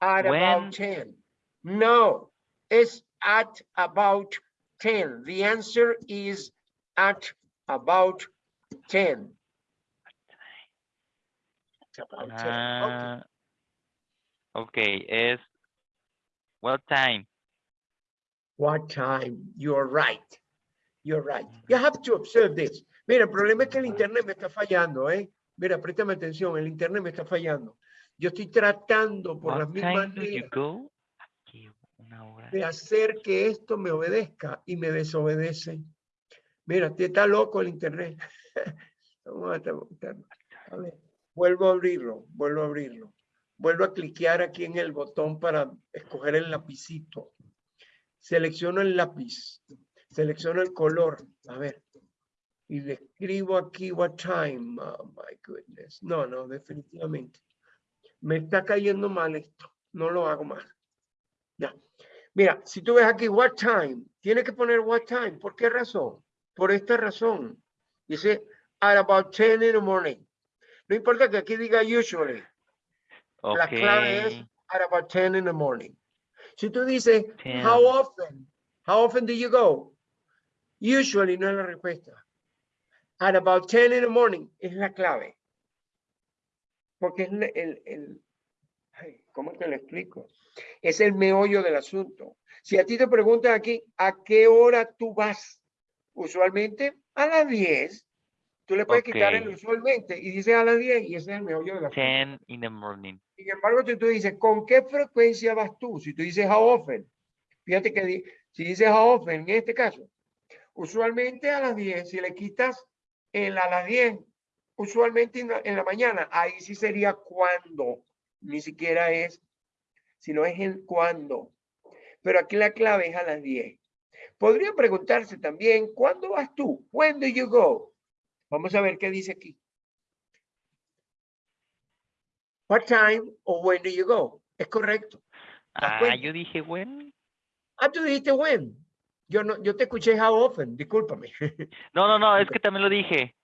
Speaker 1: At
Speaker 2: When-
Speaker 1: about 10. No, it's at about 10. The answer is at about 10. It's about 10. Okay.
Speaker 2: Ah, okay, es what time?
Speaker 1: What time? You're right. You're right. You have to observe this. Mira, el problema es que el internet me está fallando, ¿eh? Mira, préstame atención, el internet me está fallando. Yo estoy tratando por las
Speaker 2: What
Speaker 1: mismas de hacer que esto me obedezca y me desobedece. Mira, te está loco el internet. Vamos a ver, vuelvo a abrirlo, vuelvo a abrirlo. Vuelvo a cliquear aquí en el botón para escoger el lapicito. Selecciono el lápiz, selecciono el color. A ver, y le escribo aquí what time. Oh my goodness. No, no, definitivamente. Me está cayendo mal esto. No lo hago más. Ya. Mira, si tú ves aquí what time, tienes que poner what time. ¿Por qué razón? Por esta razón. Dice at about 10 in the morning. No importa que aquí diga usually. La clave es at about 10 in the morning. Si tú dices, how
Speaker 2: 10.
Speaker 1: often? How often do you go? Usually no es la respuesta. At about 10 in the morning es la clave. Porque es el, el, ¿Cómo te lo explico? Es el meollo del asunto. Si a ti te preguntan aquí, ¿a qué hora tú vas? Usualmente a las 10. Tú le puedes quitar el usualmente y dices a las 10 y ese es el meollo del asunto.
Speaker 2: 10 in the morning.
Speaker 1: Sin embargo, si tú dices, ¿con qué frecuencia vas tú? Si tú dices how often, fíjate que si dices how often, en este caso, usualmente a las 10, si le quitas el a las 10, usualmente en la, en la mañana, ahí sí sería cuando, ni siquiera es, sino es el cuándo. Pero aquí la clave es a las 10. Podría preguntarse también, ¿cuándo vas tú? When do you go? Vamos a ver qué dice aquí. What time or when do you go? Es correcto. ¿Te das
Speaker 2: Ah, yo dije, when.
Speaker 1: Ah, tú dijiste when. Yo no, yo te escuché how often, discúlpame.
Speaker 2: No, no, no, es que también lo dije.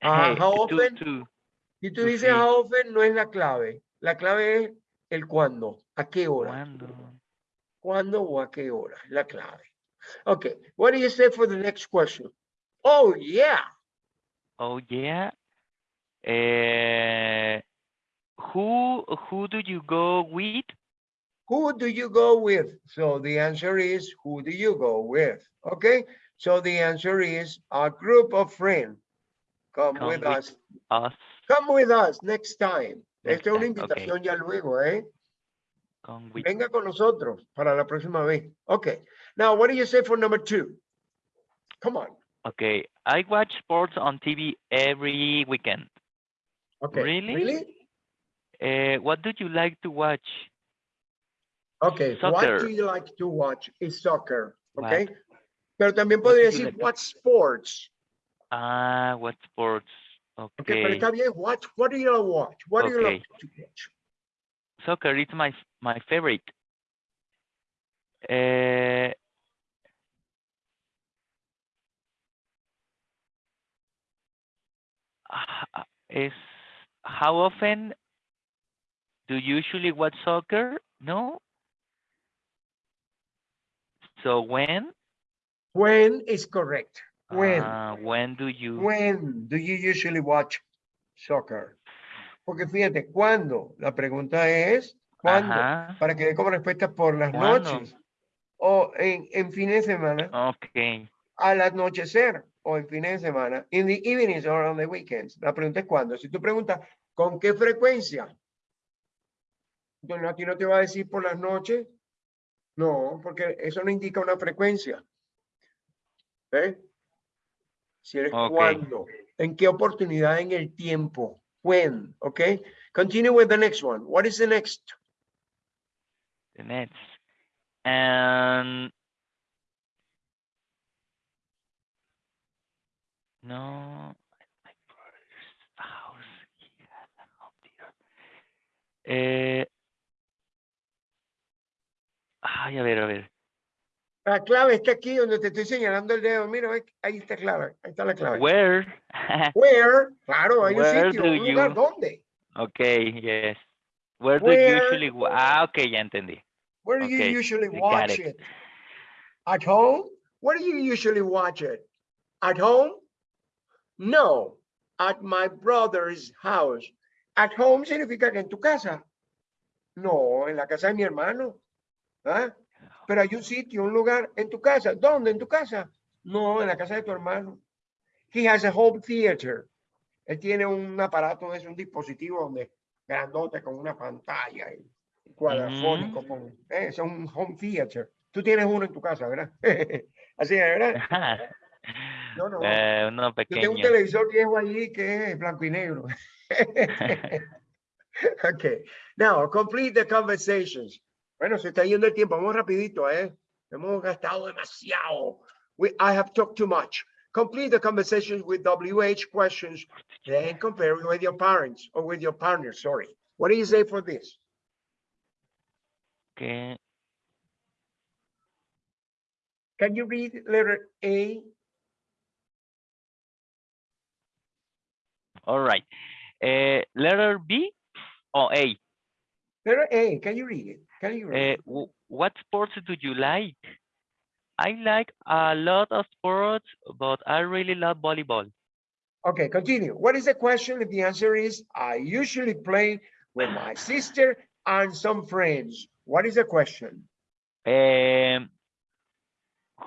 Speaker 1: Ah, how often?
Speaker 2: to-
Speaker 1: Si tú dices how often, no es la clave. La clave es el cuándo, a qué hora.
Speaker 2: ¿Cuándo?
Speaker 1: ¿Cuándo o a qué hora? La clave. Okay, what do you say for the next question? Oh, yeah.
Speaker 2: Oh, yeah. Eh, who, who do you go with?
Speaker 1: Who do you go with? So the answer is, who do you go with? Okay, so the answer is a group of friends. Come,
Speaker 2: Come
Speaker 1: with
Speaker 2: with
Speaker 1: us.
Speaker 2: Us.
Speaker 1: Come with us next time. Esta es una
Speaker 2: time, okay.
Speaker 1: invitación ya luego, ¿eh?
Speaker 2: With.
Speaker 1: Venga con nosotros para la próxima vez. Okay. Now, what do you say for number two? Come on.
Speaker 2: Okay, I watch sports on TV every weekend.
Speaker 1: Okay.
Speaker 2: Really?
Speaker 1: Really?
Speaker 2: Uh, what do you like to watch?
Speaker 1: Okay.
Speaker 2: Soccer.
Speaker 1: What do you like to watch? Is soccer.
Speaker 2: What?
Speaker 1: Okay. Pero también
Speaker 2: What
Speaker 1: podría decir
Speaker 2: like
Speaker 1: what sports.
Speaker 2: Ah, what sports?
Speaker 1: Okay. Pero está bien. What, what do you watch? What do you like
Speaker 2: Okay.
Speaker 1: to watch?
Speaker 2: soccer is my my favorite. Uh, is how often do you usually watch soccer? No. So when?
Speaker 1: When is correct? When?
Speaker 2: Uh, when do you?
Speaker 1: When do you usually watch soccer? Porque fíjate, ¿cuándo? La pregunta es, ¿cuándo?
Speaker 2: Ajá.
Speaker 1: Para que dé como respuesta por las
Speaker 2: ¿Cuándo?
Speaker 1: noches. O en, en fines de semana,
Speaker 2: Okay.
Speaker 1: al anochecer o en fines de semana. In the evenings or on the weekends. La pregunta es ¿cuándo? Si tú preguntas, ¿con qué frecuencia? Entonces, aquí no te va a decir por las noches. No, porque eso no indica una frecuencia. ¿Eh? Si eres
Speaker 2: Ok.
Speaker 1: cuándo, en qué oportunidad en el tiempo. When, okay? Continue with the next one. What is the next?
Speaker 2: The Nets. And no, my brother's house. He has a home theater. Eh, ay, a ver, a ver.
Speaker 1: La clave está aquí donde te estoy señalando el dedo. Mira, ahí está clave. Ahí está la clave.
Speaker 2: Where?
Speaker 1: Where, claro, hay un sitio, un lugar,
Speaker 2: you-
Speaker 1: ¿dónde?
Speaker 2: okay, yes. Where do
Speaker 1: Where-
Speaker 2: you usually? wa- Ah, okay, ya entendí.
Speaker 1: Where do you usually watch
Speaker 2: it.
Speaker 1: it? At home? Where do you usually watch it? At home? No, at my brother's house. At home significa que en tu casa. No, en la casa de mi hermano. ¿Ah? Pero hay un sitio, un lugar en tu casa. ¿Dónde? En tu casa. No, en la casa de tu hermano. He has a home theater. Él tiene un aparato, es un dispositivo donde grandote con una pantalla y cuadrafónico. Con, eh, es un home theater. Tú tienes uno en tu casa, ¿verdad? Así es, ¿verdad? No, no.
Speaker 2: Eh, uno
Speaker 1: Yo tengo un
Speaker 2: pequeño.
Speaker 1: televisor viejo allí que es blanco y negro. okay. Now, complete the conversations. Bueno, se está yendo el tiempo. Vamos rapidito, ¿eh? Hemos gastado demasiado. We, I have talked too much. Complete the conversations with WH questions, then compare it with your parents or with your partner, sorry. What do you say for this?
Speaker 2: Okay.
Speaker 1: Can you read letter A?
Speaker 2: All right. Uh, letter B or A.
Speaker 1: Letter A, can you read it?
Speaker 2: Uh, what sports do you like? I like a lot of sports, but I really love volleyball.
Speaker 1: Okay, continue. What is the question? If the answer is, I usually play with my sister and some friends. What is the question?
Speaker 2: Um,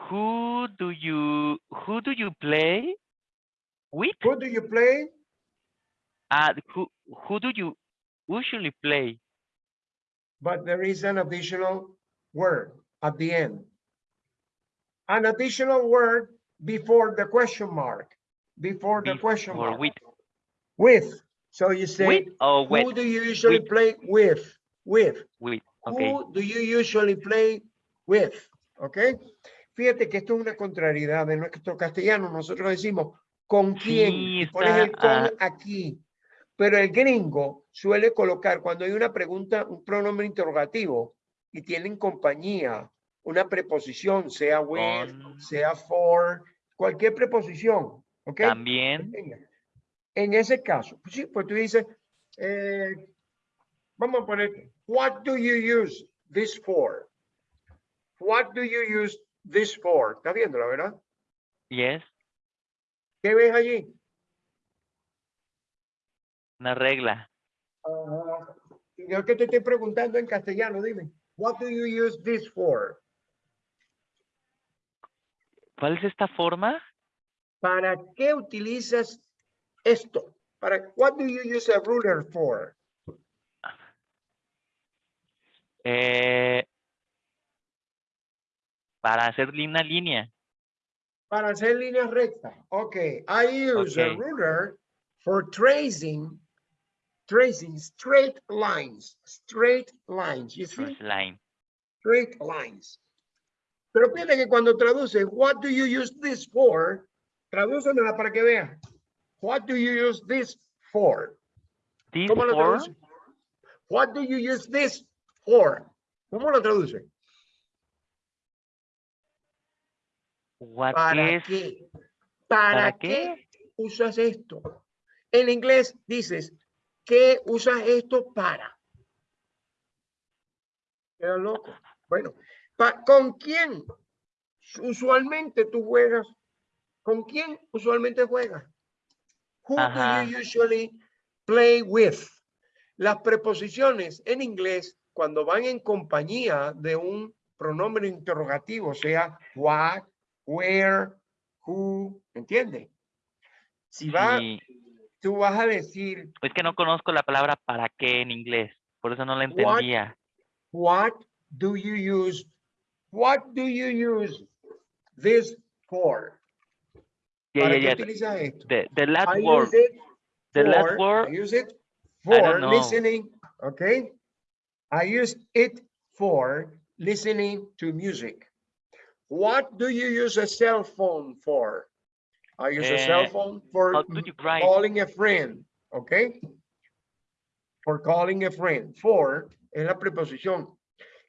Speaker 2: who do you who do you play with?
Speaker 1: Who do you play?
Speaker 2: Uh, who who do you usually play?
Speaker 1: But there is an additional word at the end. An additional word before the question mark, before the question mark.
Speaker 2: with
Speaker 1: With. So you say,
Speaker 2: with or
Speaker 1: who do you usually
Speaker 2: With.
Speaker 1: play with? With.
Speaker 2: with? Okay.
Speaker 1: Who do you usually play with? Okay. Fíjate que esto es una contrariedad de nuestro castellano. Nosotros decimos con quién
Speaker 2: Sí,
Speaker 1: pones el con ah. aquí. Pero el gringo suele colocar cuando hay una pregunta, un pronombre interrogativo y tienen compañía, una preposición, sea with,
Speaker 2: Con.
Speaker 1: sea for, cualquier preposición. ¿Ok?
Speaker 2: También.
Speaker 1: En ese caso, pues sí, pues tú dices, eh, vamos a poner, what do you use this for? What do you use this for? ¿Estás viendo, verdad?
Speaker 2: Yes.
Speaker 1: ¿Qué ves allí?
Speaker 2: Una regla.
Speaker 1: Yo que te estoy preguntando en castellano, dime, what do you use this for?
Speaker 2: ¿Cuál es esta forma?
Speaker 1: ¿Para qué utilizas esto? ¿Para what do you use a ruler for?
Speaker 2: Eh, para hacer una línea.
Speaker 1: Para hacer líneas rectas. Okay, I use a ruler for tracing, tracing straight lines, straight lines. You see,
Speaker 2: line.
Speaker 1: straight lines. Pero fíjate que cuando traduce, what do you use this for? Tradúcemela para que vean. What do you use this for?
Speaker 2: This
Speaker 1: ¿Cómo lo traduce? What do you use this for? ¿Cómo lo traduce?
Speaker 2: what
Speaker 1: ¿Para
Speaker 2: is
Speaker 1: qué? ¿Para,
Speaker 2: ¿Para
Speaker 1: qué? usas esto? En inglés dices, ¿qué usas esto para? Queda loco. Bueno, ¿con quién usualmente tú juegas? ¿Con quién usualmente juegas? Who
Speaker 2: Ajá.
Speaker 1: do you usually play with? Las preposiciones en inglés, cuando van en compañía de un pronombre interrogativo, sea what, where, who, ¿entiende? Si va,
Speaker 2: Sí,
Speaker 1: tú vas a decir
Speaker 2: es que no conozco la palabra para qué en inglés, por eso no la entendía.
Speaker 1: What do you use? What do you use this for?
Speaker 2: Yeah,
Speaker 1: ¿Para
Speaker 2: yeah,
Speaker 1: qué
Speaker 2: yeah.
Speaker 1: utilizas esto?
Speaker 2: The, the last
Speaker 1: I
Speaker 2: word,
Speaker 1: use it
Speaker 2: the last
Speaker 1: for-
Speaker 2: word,
Speaker 1: I use it for listening, okay? I use it for listening to music. What do you use a cell phone for? I use a cell
Speaker 2: Eh,
Speaker 1: phone for calling a friend, okay? For calling a friend. For es la preposición.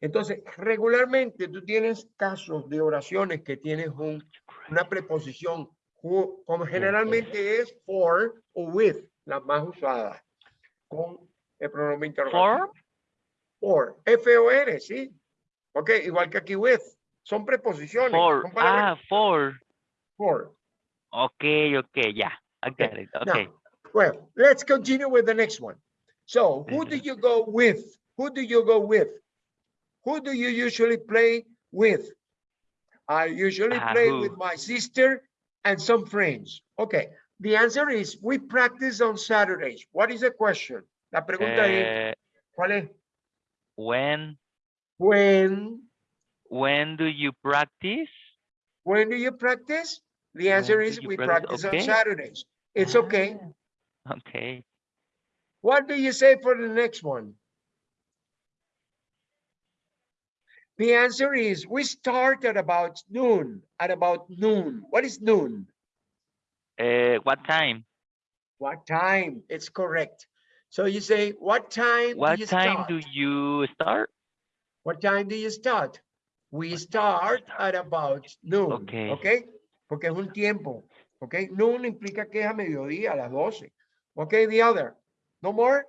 Speaker 1: Entonces, regularmente tú tienes casos de oraciones que tienes un, una preposición, who, como generalmente es for o with, las más usadas, con el pronombre interrogativo. For, F-O-R, sí. Ok, igual que aquí with. Son preposiciones.
Speaker 2: For,
Speaker 1: son
Speaker 2: ah, for.
Speaker 1: for.
Speaker 2: Okay, okay, yeah, I
Speaker 1: Okay,
Speaker 2: get it.
Speaker 1: now,
Speaker 2: Okay.
Speaker 1: Well, let's continue with the next one. So who do
Speaker 2: Mhm.
Speaker 1: you go with? Who do you go with? Who do you usually play with? I usually
Speaker 2: Ah,
Speaker 1: play
Speaker 2: who?
Speaker 1: with my sister and some friends. Okay, the answer is we practice on Saturdays. What is the question? La pregunta es,
Speaker 2: Eh,
Speaker 1: ¿cuál es?
Speaker 2: when,
Speaker 1: When,
Speaker 2: when do you practice?
Speaker 1: when do you practice? The answer is we
Speaker 2: practice?
Speaker 1: practice on Saturdays. It's okay.
Speaker 2: Ah, Okay.
Speaker 1: What do you say for the next one? The answer is we start at about noon, at about noon. What is noon?
Speaker 2: Uh, what time?
Speaker 1: What time? It's correct. So you say, what time
Speaker 2: What
Speaker 1: do you
Speaker 2: time
Speaker 1: start?
Speaker 2: do you start?
Speaker 1: What time do you start? We start at about noon.
Speaker 2: Okay.
Speaker 1: Okay. Porque es un tiempo. Okay. Noon implica que es a mediodía, a las 12. Okay. The other. No more?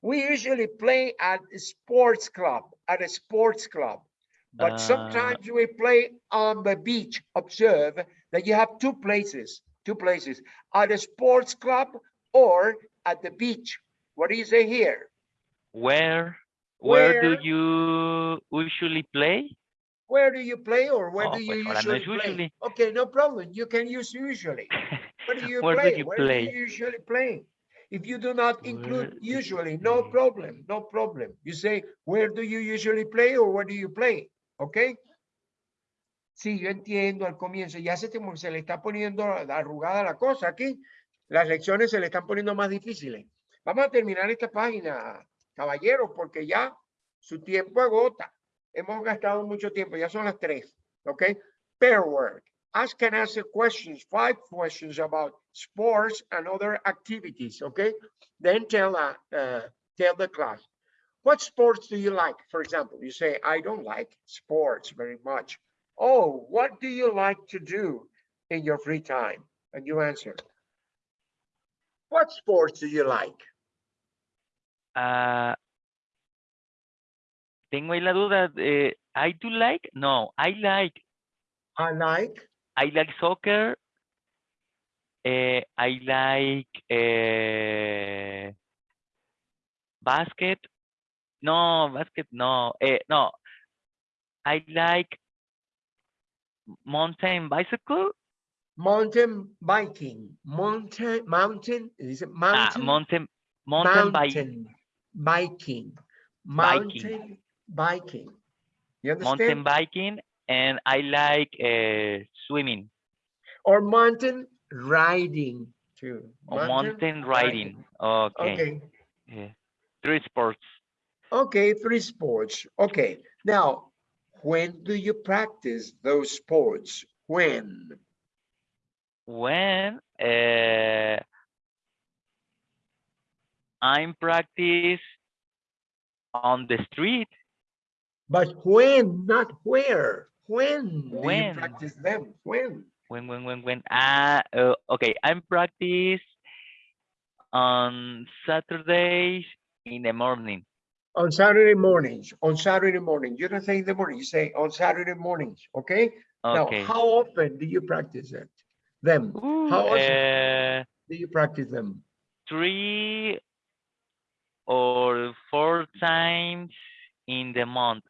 Speaker 1: We usually play at a sports club, at a sports club. But
Speaker 2: Uh,
Speaker 1: sometimes we play on the beach. Observe that you have two places, two places, at a sports club or at the beach. What do you say here?
Speaker 2: Where? Where do you usually play?
Speaker 1: Where do you play or where
Speaker 2: Oh,
Speaker 1: do you
Speaker 2: pues
Speaker 1: usually play? Okay, no problem. You can use usually. Where do you
Speaker 2: Where do
Speaker 1: play?
Speaker 2: you
Speaker 1: Where
Speaker 2: play?
Speaker 1: do you usually play? If you do not include usually, no problem, no problem. You say, where do you usually play or where do you play? Okay? Sí, yo entiendo al comienzo. Ya se, te- se le está poniendo arrugada la cosa aquí. Las lecciones se le están poniendo más difíciles. Vamos a terminar esta página, caballeros, porque ya su tiempo agota. Hemos gastado mucho tiempo, ya son las tres. Okay? Pair work. Ask and answer questions, five questions about sports and other activities. Okay? Then tell, uh, uh, tell the class. What sports do you like? For example, you say, I don't like sports very much. Oh, what do you like to do in your free time? And you answer. What sports do you like?
Speaker 2: Ah, tengo ahí la duda. eh, I do like? No, I like.
Speaker 1: I like,
Speaker 2: I like soccer. eh, I like eh, basket. No, basket, no. eh, no. I like mountain bicycle.
Speaker 1: mountain biking, mountain, mountain, is it
Speaker 2: Ah,
Speaker 1: mountain?
Speaker 2: mountain, mountain
Speaker 1: Mountain biking,
Speaker 2: Biking.
Speaker 1: mountain biking. You
Speaker 2: mountain biking, and I like uh, swimming
Speaker 1: Or mountain riding too.
Speaker 2: or mountain riding. Okay.
Speaker 1: Okay,
Speaker 2: yeah. Three sports.
Speaker 1: okay, three sports. Okay, now, when do you practice those sports? When?
Speaker 2: When uh, I'm practice on the street.
Speaker 1: But when, not where. When do you
Speaker 2: When?
Speaker 1: practice them? When?
Speaker 2: When, when, when, when? Ah, uh, okay. I'm practice on Saturdays in the morning.
Speaker 1: On Saturday mornings, on Saturday morning. You don't say in the morning, you say on Saturday mornings, okay?
Speaker 2: Okay.
Speaker 1: Now, how often do you practice it? Them?
Speaker 2: Ooh,
Speaker 1: how often?
Speaker 2: uh,
Speaker 1: Do you practice them?
Speaker 2: three or four times in the month.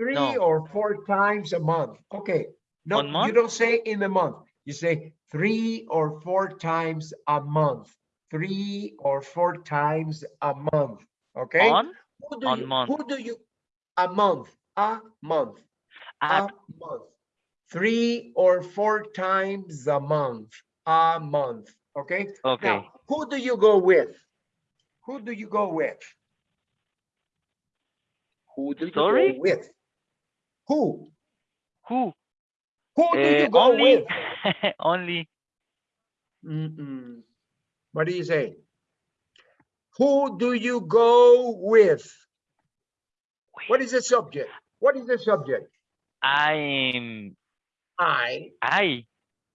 Speaker 1: Three
Speaker 2: No.
Speaker 1: or four times a month. Okay. No,
Speaker 2: One
Speaker 1: you don't say in a month. You say three or four times a month. Three or four times a month. Okay?
Speaker 2: On
Speaker 1: Who do
Speaker 2: on
Speaker 1: you,
Speaker 2: month.
Speaker 1: Who do you, a month, a month, a month. Three or four times a month, a month. Okay?
Speaker 2: okay.
Speaker 1: Now, who do you go with? Who do you go with? Who do you
Speaker 2: Sorry?
Speaker 1: go with? Who?
Speaker 2: Who?
Speaker 1: Who do you
Speaker 2: Uh,
Speaker 1: go
Speaker 2: only
Speaker 1: with?
Speaker 2: only
Speaker 1: Mm-mm. What do you say? Who do you go with? What is the subject? What is the subject?
Speaker 2: I'm
Speaker 1: I.
Speaker 2: I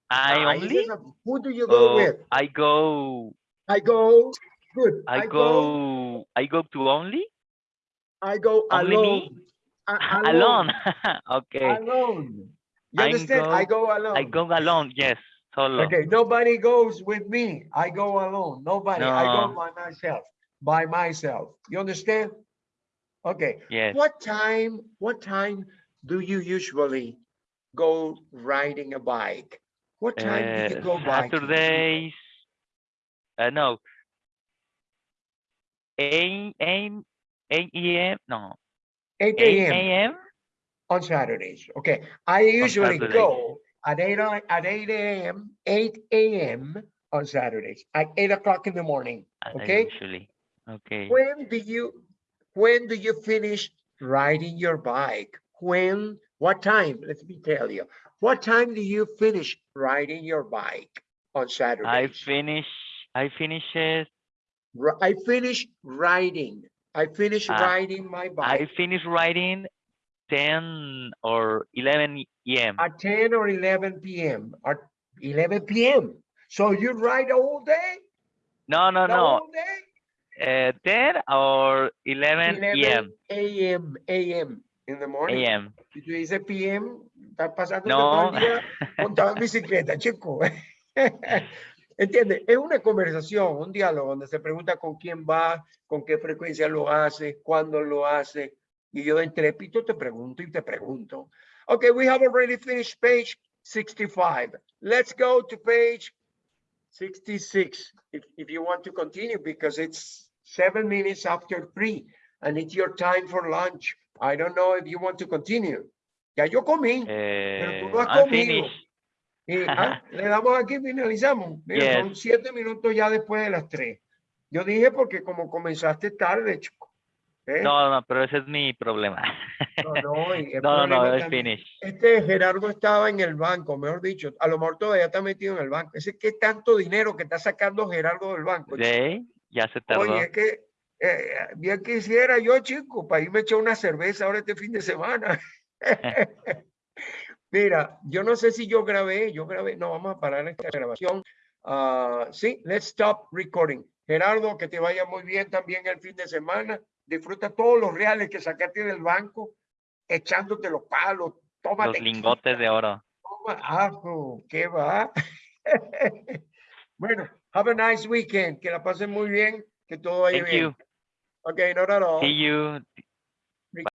Speaker 2: I
Speaker 1: I
Speaker 2: only.
Speaker 1: Who do you go
Speaker 2: Oh,
Speaker 1: with?
Speaker 2: I go
Speaker 1: I go. Good.
Speaker 2: I go I go to only
Speaker 1: I go
Speaker 2: Only me?
Speaker 1: alone.
Speaker 2: Alone. okay.
Speaker 1: Alone. You
Speaker 2: I
Speaker 1: understand? I
Speaker 2: go-
Speaker 1: go alone.
Speaker 2: I go alone. Yes, solo.
Speaker 1: Okay, nobody goes with me. I go alone. Nobody. I go by myself. By myself. You understand? Okay.
Speaker 2: Yes.
Speaker 1: What time? What time do you usually go riding a bike? What time do you
Speaker 2: Uh,
Speaker 1: go biking?
Speaker 2: Saturdays. Uh, no. 8 8 8 a.m. No.
Speaker 1: 8
Speaker 2: 8
Speaker 1: a.m. on Saturdays. Okay. I usually go at 8 a- at 8 a.m. 8 a.m. on Saturdays at 8 o'clock in the morning. Okay.
Speaker 2: Usually. Okay.
Speaker 1: When do you when do you finish riding your bike? When what time? Let me tell you. What time do you finish riding your bike on
Speaker 2: Saturday?
Speaker 1: I
Speaker 2: finish. I finish it.
Speaker 1: I finish riding. I finish
Speaker 2: Ah,
Speaker 1: riding my bike.
Speaker 2: I
Speaker 1: bike
Speaker 2: finish writing 10 or 11 a.m.
Speaker 1: at 10 or 11 p.m. At 11 p.m. So you ride all day?
Speaker 2: No, no,
Speaker 1: The
Speaker 2: no. Uh, 10 or 11 a.m.
Speaker 1: a.m. a.m. in the morning.
Speaker 2: a.m.
Speaker 1: Si tú dices PM, estás pasando
Speaker 2: No.
Speaker 1: todo el día montado en bicicleta, chico. ¿Entiendes? Es una conversación, un diálogo donde se pregunta con quién va, con qué frecuencia lo hace, cuándo lo hace. Y yo de entrépito te pregunto y te pregunto. Okay, we have already finished page 65. Let's go to page 66 if, if you want to continue because it's seven minutes after three and it's your time for lunch. I don't know if you want to continue. Ya yo comí, pero tú
Speaker 2: Eh,
Speaker 1: no has
Speaker 2: I'm
Speaker 1: comido.
Speaker 2: finished.
Speaker 1: Y, ah, le damos aquí, finalizamos. Mira, son
Speaker 2: Yes.
Speaker 1: siete minutos ya después de las tres. Yo dije porque como comenzaste tarde, chico. ¿eh?
Speaker 2: No, no, pero ese es mi problema.
Speaker 1: no, no,
Speaker 2: No, no, no,
Speaker 1: problema
Speaker 2: es finished.
Speaker 1: Este Gerardo estaba en el banco, mejor dicho, a lo mejor todavía está metido en el banco. Ese que tanto dinero que está sacando Gerardo del banco.
Speaker 2: Sí, ya se tardó.
Speaker 1: Oye, es que eh, bien quisiera yo, chico, para irme a echar una cerveza ahora este fin de semana. Mira, yo no sé si yo grabé, yo grabé, no, vamos a parar esta grabación. Ah, sí, let's stop recording. Gerardo, que te vaya muy bien también el fin de semana. Disfruta todos los reales que sacaste del banco, echándote los palos. Tómate.
Speaker 2: Los lingotes de oro.
Speaker 1: Toma ajo, ¿qué va? bueno, have a nice weekend, que la pasen muy bien, que todo vaya
Speaker 2: Thank
Speaker 1: bien.
Speaker 2: you.
Speaker 1: Okay, not at all.
Speaker 2: See you.